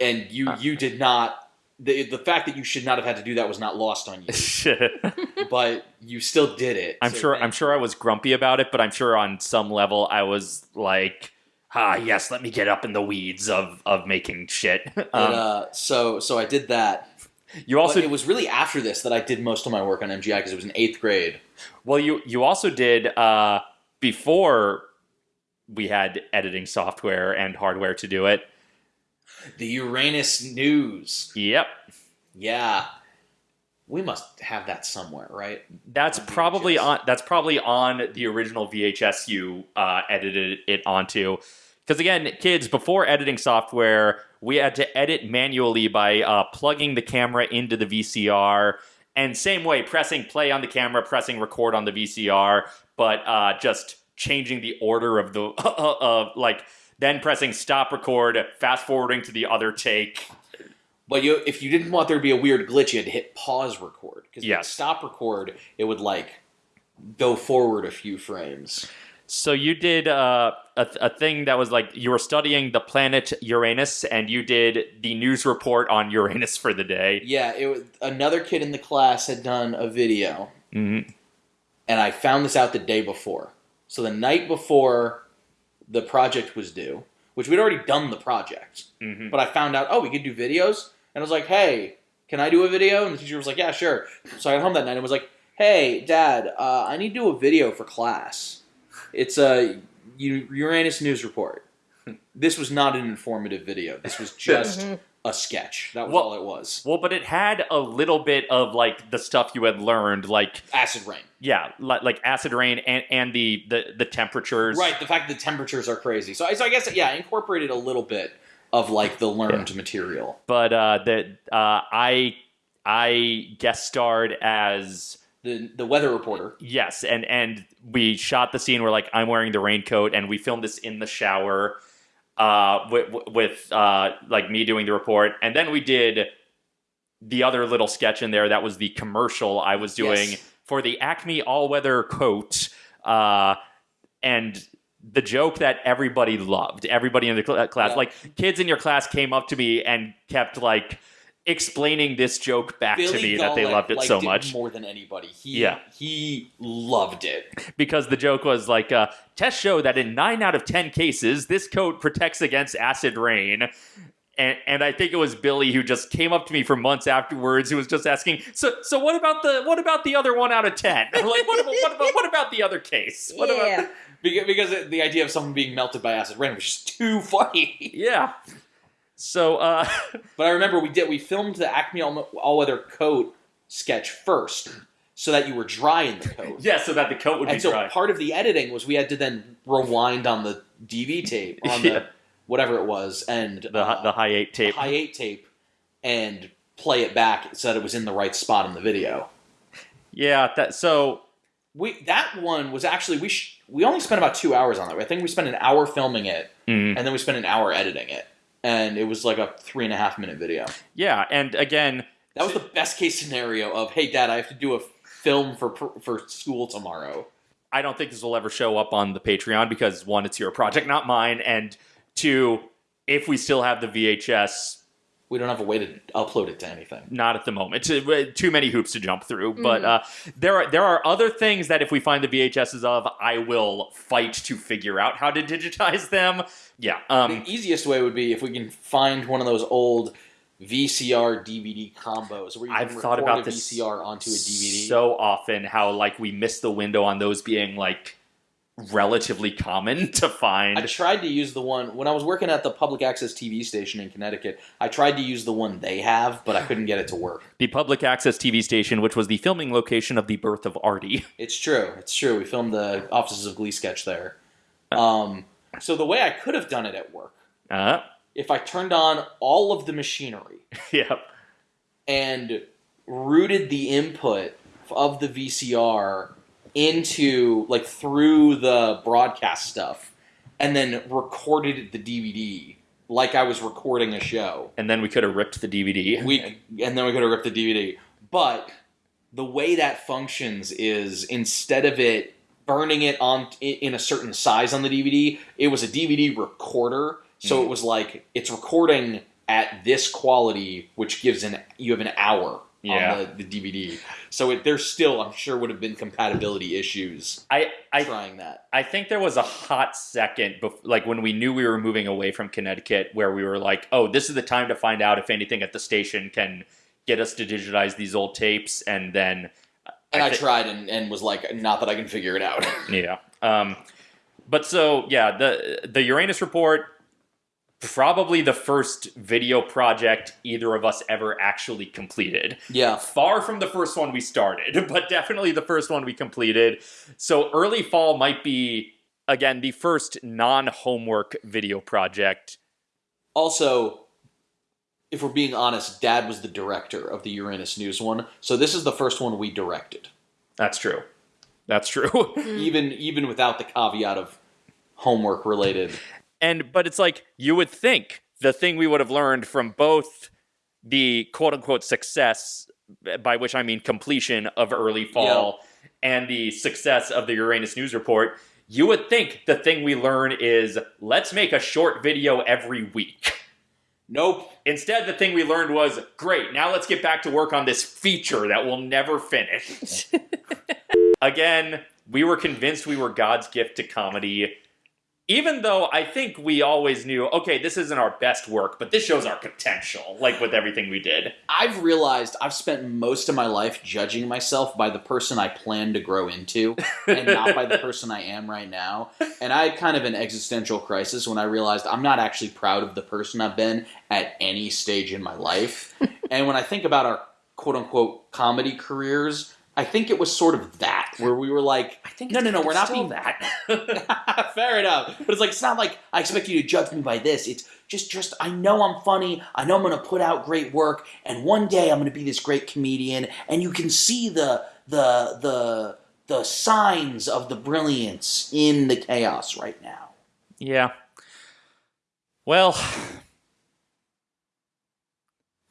Speaker 3: and you you did not. The, the fact that you should not have had to do that was not lost on you. *laughs* *laughs* but you still did it.
Speaker 1: I'm
Speaker 3: So
Speaker 1: sure. I'm sure I was grumpy about it, but I'm sure on some level I was like, "Ah, yes, let me get up in the weeds of of making shit."
Speaker 3: But,
Speaker 1: Um,
Speaker 3: uh, so so I did that.
Speaker 1: you also
Speaker 3: but it was really after this that I did most of my work on MGI because it was in eighth grade.
Speaker 1: well, you you also did uh, before we had editing software and hardware to do it.
Speaker 3: The Uranus News.
Speaker 1: Yep,
Speaker 3: Yeah. We must have that somewhere, right?
Speaker 1: that's
Speaker 3: On
Speaker 1: probably on. That's probably on the original VHS you uh, edited it onto. Because again, kids, before editing software, we had to edit manually by uh, plugging the camera into the VCR, and same way, pressing play on the camera, pressing record on the VCR, but uh, just changing the order of the *laughs* of like then pressing stop record, fast forwarding to the other take.
Speaker 3: But you, if you didn't want there to be a weird glitch, you had to hit pause record. Because
Speaker 1: Yes.
Speaker 3: stop record, it would like go forward a few frames.
Speaker 1: So you did uh, a, a thing that was like you were studying the planet Uranus, and you did the news report on Uranus for the day.
Speaker 3: Yeah, it was, another kid in the class had done a video,
Speaker 1: Mhm.
Speaker 3: And I found this out the day before. So the night before the project was due, which we'd already done the project,
Speaker 1: Mhm.
Speaker 3: but I found out, oh, we could do videos, and I was like, hey, can I do a video? And the teacher was like, yeah, sure. So I got home that night and was like, hey, Dad, uh, I need to do a video for class. It's a Uranus news report. *laughs* This was not an informative video. This was *laughs* just
Speaker 2: Mhm.
Speaker 3: A sketch. That was
Speaker 1: Well-
Speaker 3: all it was.
Speaker 1: Well, but it had a little bit of like the stuff you had learned, like
Speaker 3: Acid rain.
Speaker 1: yeah, like, like acid rain and and the the, the temperatures.
Speaker 3: Right, the fact that the temperatures are crazy. So, I- so I guess yeah, I incorporated a little bit of like the learned material.
Speaker 1: But uh, that uh, I I guest starred as
Speaker 3: The the weather reporter.
Speaker 1: yes, and and we shot the scene where like I'm wearing the raincoat, and we filmed this in the shower, uh, with with uh, like me doing the report, and then we did the other little sketch in there that was the commercial I was doing
Speaker 3: Yes.
Speaker 1: for the Acme all weather coat, uh, and the joke that everybody loved, everybody in the cl- class,
Speaker 3: Yeah.
Speaker 1: like kids in your class came up to me and kept like explaining this joke back to me that they loved it
Speaker 3: liked
Speaker 1: so much
Speaker 3: more than anybody. He,
Speaker 1: Yeah.
Speaker 3: he loved it.
Speaker 1: because the joke was like uh, tests show that in nine out of ten cases this coat protects against acid rain and, and I think it was Billy who just came up to me for months afterwards who was just asking so so what about the what about the other one out of 10 *laughs* like what about, what about what about the other case what
Speaker 2: yeah. *laughs*
Speaker 1: about
Speaker 3: Because, because the idea of someone being melted by acid rain was just too funny.
Speaker 1: yeah so uh *laughs*
Speaker 3: But I remember we did we filmed the Acme all, all weather coat sketch first, so that you were dry in the *laughs* coat.
Speaker 1: yeah so that the coat would be
Speaker 3: and so
Speaker 1: dry
Speaker 3: part of the editing was we had to then rewind on the DV tape on *laughs*
Speaker 1: Yeah.
Speaker 3: the whatever it was and
Speaker 1: the
Speaker 3: uh,
Speaker 1: the high eight tape
Speaker 3: high eight tape and play it back so that it was in the right spot in the video.
Speaker 1: yeah that so
Speaker 3: We that one was actually we sh- we only spent about two hours on it. I think we spent an hour filming it
Speaker 1: mm,
Speaker 3: and then we spent an hour editing it, and it was like a three and a half minute video.
Speaker 1: yeah and again
Speaker 3: That was the best case scenario of hey dad, I have to do a film for for school tomorrow.
Speaker 1: I don't think this will ever show up on the Patreon because one, it's your project, not mine, and two, if we still have the VHS,
Speaker 3: We don't have a way to upload it to anything.
Speaker 1: not at the moment. Too, too many hoops to jump through. But uh, there are there are other things that if we find the VHSs of, I will fight to figure out how to digitize them. Yeah. Um,
Speaker 3: the easiest way would be if we can find one of those old VCR DVD combos where you
Speaker 1: I've
Speaker 3: can
Speaker 1: thought about
Speaker 3: a
Speaker 1: this
Speaker 3: VCR onto a DVD.
Speaker 1: so often how like we miss the window on those being like relatively common *laughs* to find.
Speaker 3: I tried to use the one when I was working at the public access TV station in Connecticut. I tried to use the one they have, but I couldn't get it to work.
Speaker 1: the public access TV station, which was the filming location of the birth of Artie.
Speaker 3: It's true. It's true. We filmed the Offices of Glee sketch there. Um, so the way I could have done it at work,
Speaker 1: Uh,
Speaker 3: if I turned on all of the machinery *laughs*
Speaker 1: yep.
Speaker 3: and routed the input of the VCR into like through the broadcast stuff, and then recorded the DVD like I was recording a show.
Speaker 1: And then we could have ripped the DVD.
Speaker 3: We and then we could have ripped the DVD. But the way that functions is instead of it burning it on in a certain size on the DVD, it was a DVD recorder. So
Speaker 1: Mm-hmm.
Speaker 3: it was like it's recording at this quality, which gives an you have an hour
Speaker 1: Yeah.
Speaker 3: on the, the DVD. So it, there still, I'm sure, would have been compatibility issues
Speaker 1: I I
Speaker 3: trying that.
Speaker 1: I think there was a hot second, bef- like when we knew we were moving away from Connecticut, where we were like, "Oh, this is the time to find out if anything at the station can get us to digitize these old tapes." And then,
Speaker 3: And I,
Speaker 1: thi-
Speaker 3: tried and, and was like, not that I can figure it out. *laughs*
Speaker 1: yeah. Um, but so yeah, the the Uranus report, probably the first video project either of us ever actually completed.
Speaker 3: yeah.
Speaker 1: Far from the first one we started, *laughs* but definitely the first one we completed. So early fall might be again the first non-homework video project.
Speaker 3: Also, if we're being honest, Dad was the director of the Uranus News one, so this is the first one we directed,
Speaker 1: That's true. That's true. *laughs* Mm.
Speaker 3: even even without the caveat of homework related.
Speaker 1: and but it's like you would think the thing we would have learned from both the quote unquote success by which I mean completion of early fall and the success of the Uranus news report you would think the thing we learn is let's make a short video every week
Speaker 3: Nope.
Speaker 1: instead the thing we learned was great now let's get back to work on this feature that we'll never finish *laughs* again we were convinced we were God's gift to comedy even though I think we always knew, okay, this isn't our best work, but this shows our potential, like with everything we did.
Speaker 3: I've realized I've spent most of my life judging myself by the person I plan to grow into and not by the *laughs* person I am right now. And I had kind of an existential crisis when I realized I'm not actually proud of the person I've been at any stage in my life. *laughs* and when I think about our quote unquote comedy careers, I think it was sort of that, where we were like,
Speaker 1: I think
Speaker 3: no, no, no, we're not being
Speaker 1: that. *laughs* *laughs*
Speaker 3: Fair enough. But it's like it's not like I expect you to judge me by this. It's just just I know I'm funny. I know I'm going to put out great work and one day I'm going to be this great comedian and you can see the the the the signs of the brilliance in the chaos right now.
Speaker 1: yeah. Well,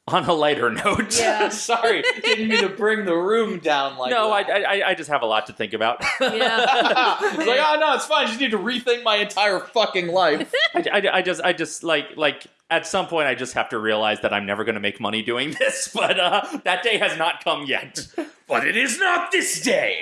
Speaker 1: on a lighter note.
Speaker 2: Yeah. *laughs*
Speaker 3: Sorry, *laughs* didn't mean to bring the room down like
Speaker 1: no, I. I, I just have a lot to think about.
Speaker 2: Yeah. *laughs*
Speaker 3: it's like, oh no, it's fine. I just need to rethink my entire fucking life.
Speaker 1: I, I, I just, I just like, like at some point, I just have to realize that I'm never going to make money doing this. But uh, that day has not come yet. but it is not this day.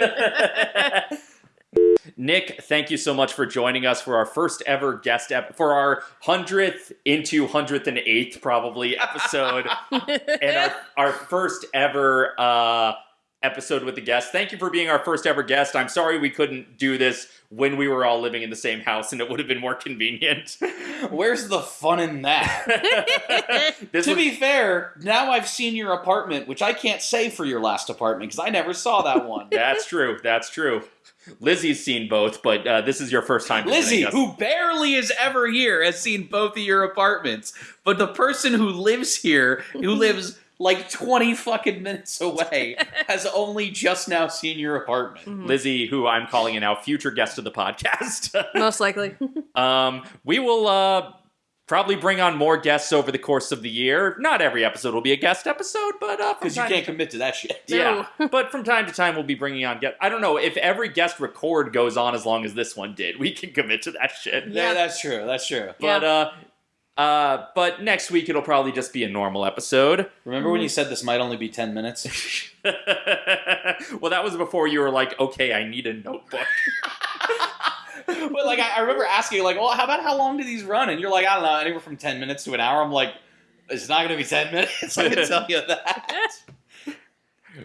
Speaker 1: Nick, thank you so much for joining us for our first ever guest ep- for our hundredth into hundredth and eighth probably episode, *laughs* and our our first ever uh, episode with the guest. Thank you for being our first ever guest. I'm sorry we couldn't do this when we were all living in the same house, and it would have been more convenient. *laughs*
Speaker 3: Where's the fun in that? *laughs* to
Speaker 1: was-
Speaker 3: be fair, now I've seen your apartment, which I can't say for your last apartment because I never saw that one.
Speaker 1: That's true. That's true. Lizzie's seen both, but uh, this is your first time.
Speaker 3: Lizzie, who barely is ever here, has seen both of your apartments. But the person who lives here, who *laughs* lives like 20 fucking minutes away, *laughs* has only just now seen your apartment.
Speaker 1: Lizzie, who I'm calling a now future guest of the podcast. *laughs*
Speaker 2: Most likely.
Speaker 1: um, we will uh, probably bring on more guests over the course of the year. Not every episode will be a guest episode, but uh,
Speaker 3: Because you can't
Speaker 1: to-
Speaker 3: commit to that shit.
Speaker 1: Yeah, *laughs* but from time to time we'll be bringing on guests. I don't know if every guest record goes on as long as this one did. We can commit to that shit.
Speaker 3: Yeah, that's true. That's true.
Speaker 1: But uh, uh, but next week it'll probably just be a normal episode.
Speaker 3: Remember when you said this might only be 10 minutes? *laughs* *laughs*
Speaker 1: well, that was before you were like, okay, I need a notebook. *laughs*
Speaker 3: but like, I, I remember asking, like, well, how about how long do these run? And you're like, I don't know, anywhere from 10 minutes to an hour. I'm like, it's not going to be 10 minutes. I can *laughs* tell you that. *laughs*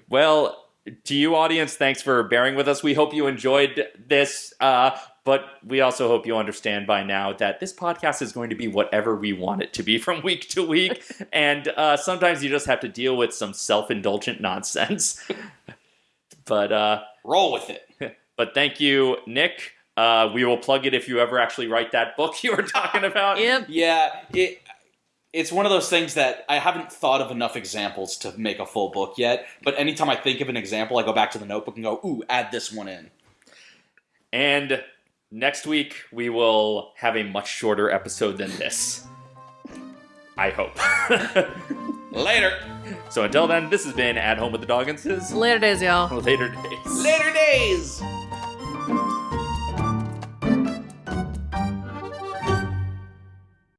Speaker 1: Well, to you, audience, thanks for bearing with us. We hope you enjoyed this, uh, but we also hope you understand by now that this podcast is going to be whatever we want it to be from week to week, and uh, sometimes you just have to deal with some self-indulgent nonsense. but uh,
Speaker 3: Roll with it.
Speaker 1: but thank you, Nick. Uh, we will plug it if you ever actually write that book you were talking about. *laughs*
Speaker 2: Yep.
Speaker 3: Yeah, it it's one of those things that I haven't thought of enough examples to make a full book yet. But anytime I think of an example, I go back to the notebook and go, "Ooh, add this one in."
Speaker 1: And next week we will have a much shorter episode than this. I hope. *laughs*
Speaker 3: Later.
Speaker 1: so until then, this has been At Home with the Dogginses.
Speaker 2: Later days, y'all.
Speaker 1: Later days.
Speaker 3: Later days.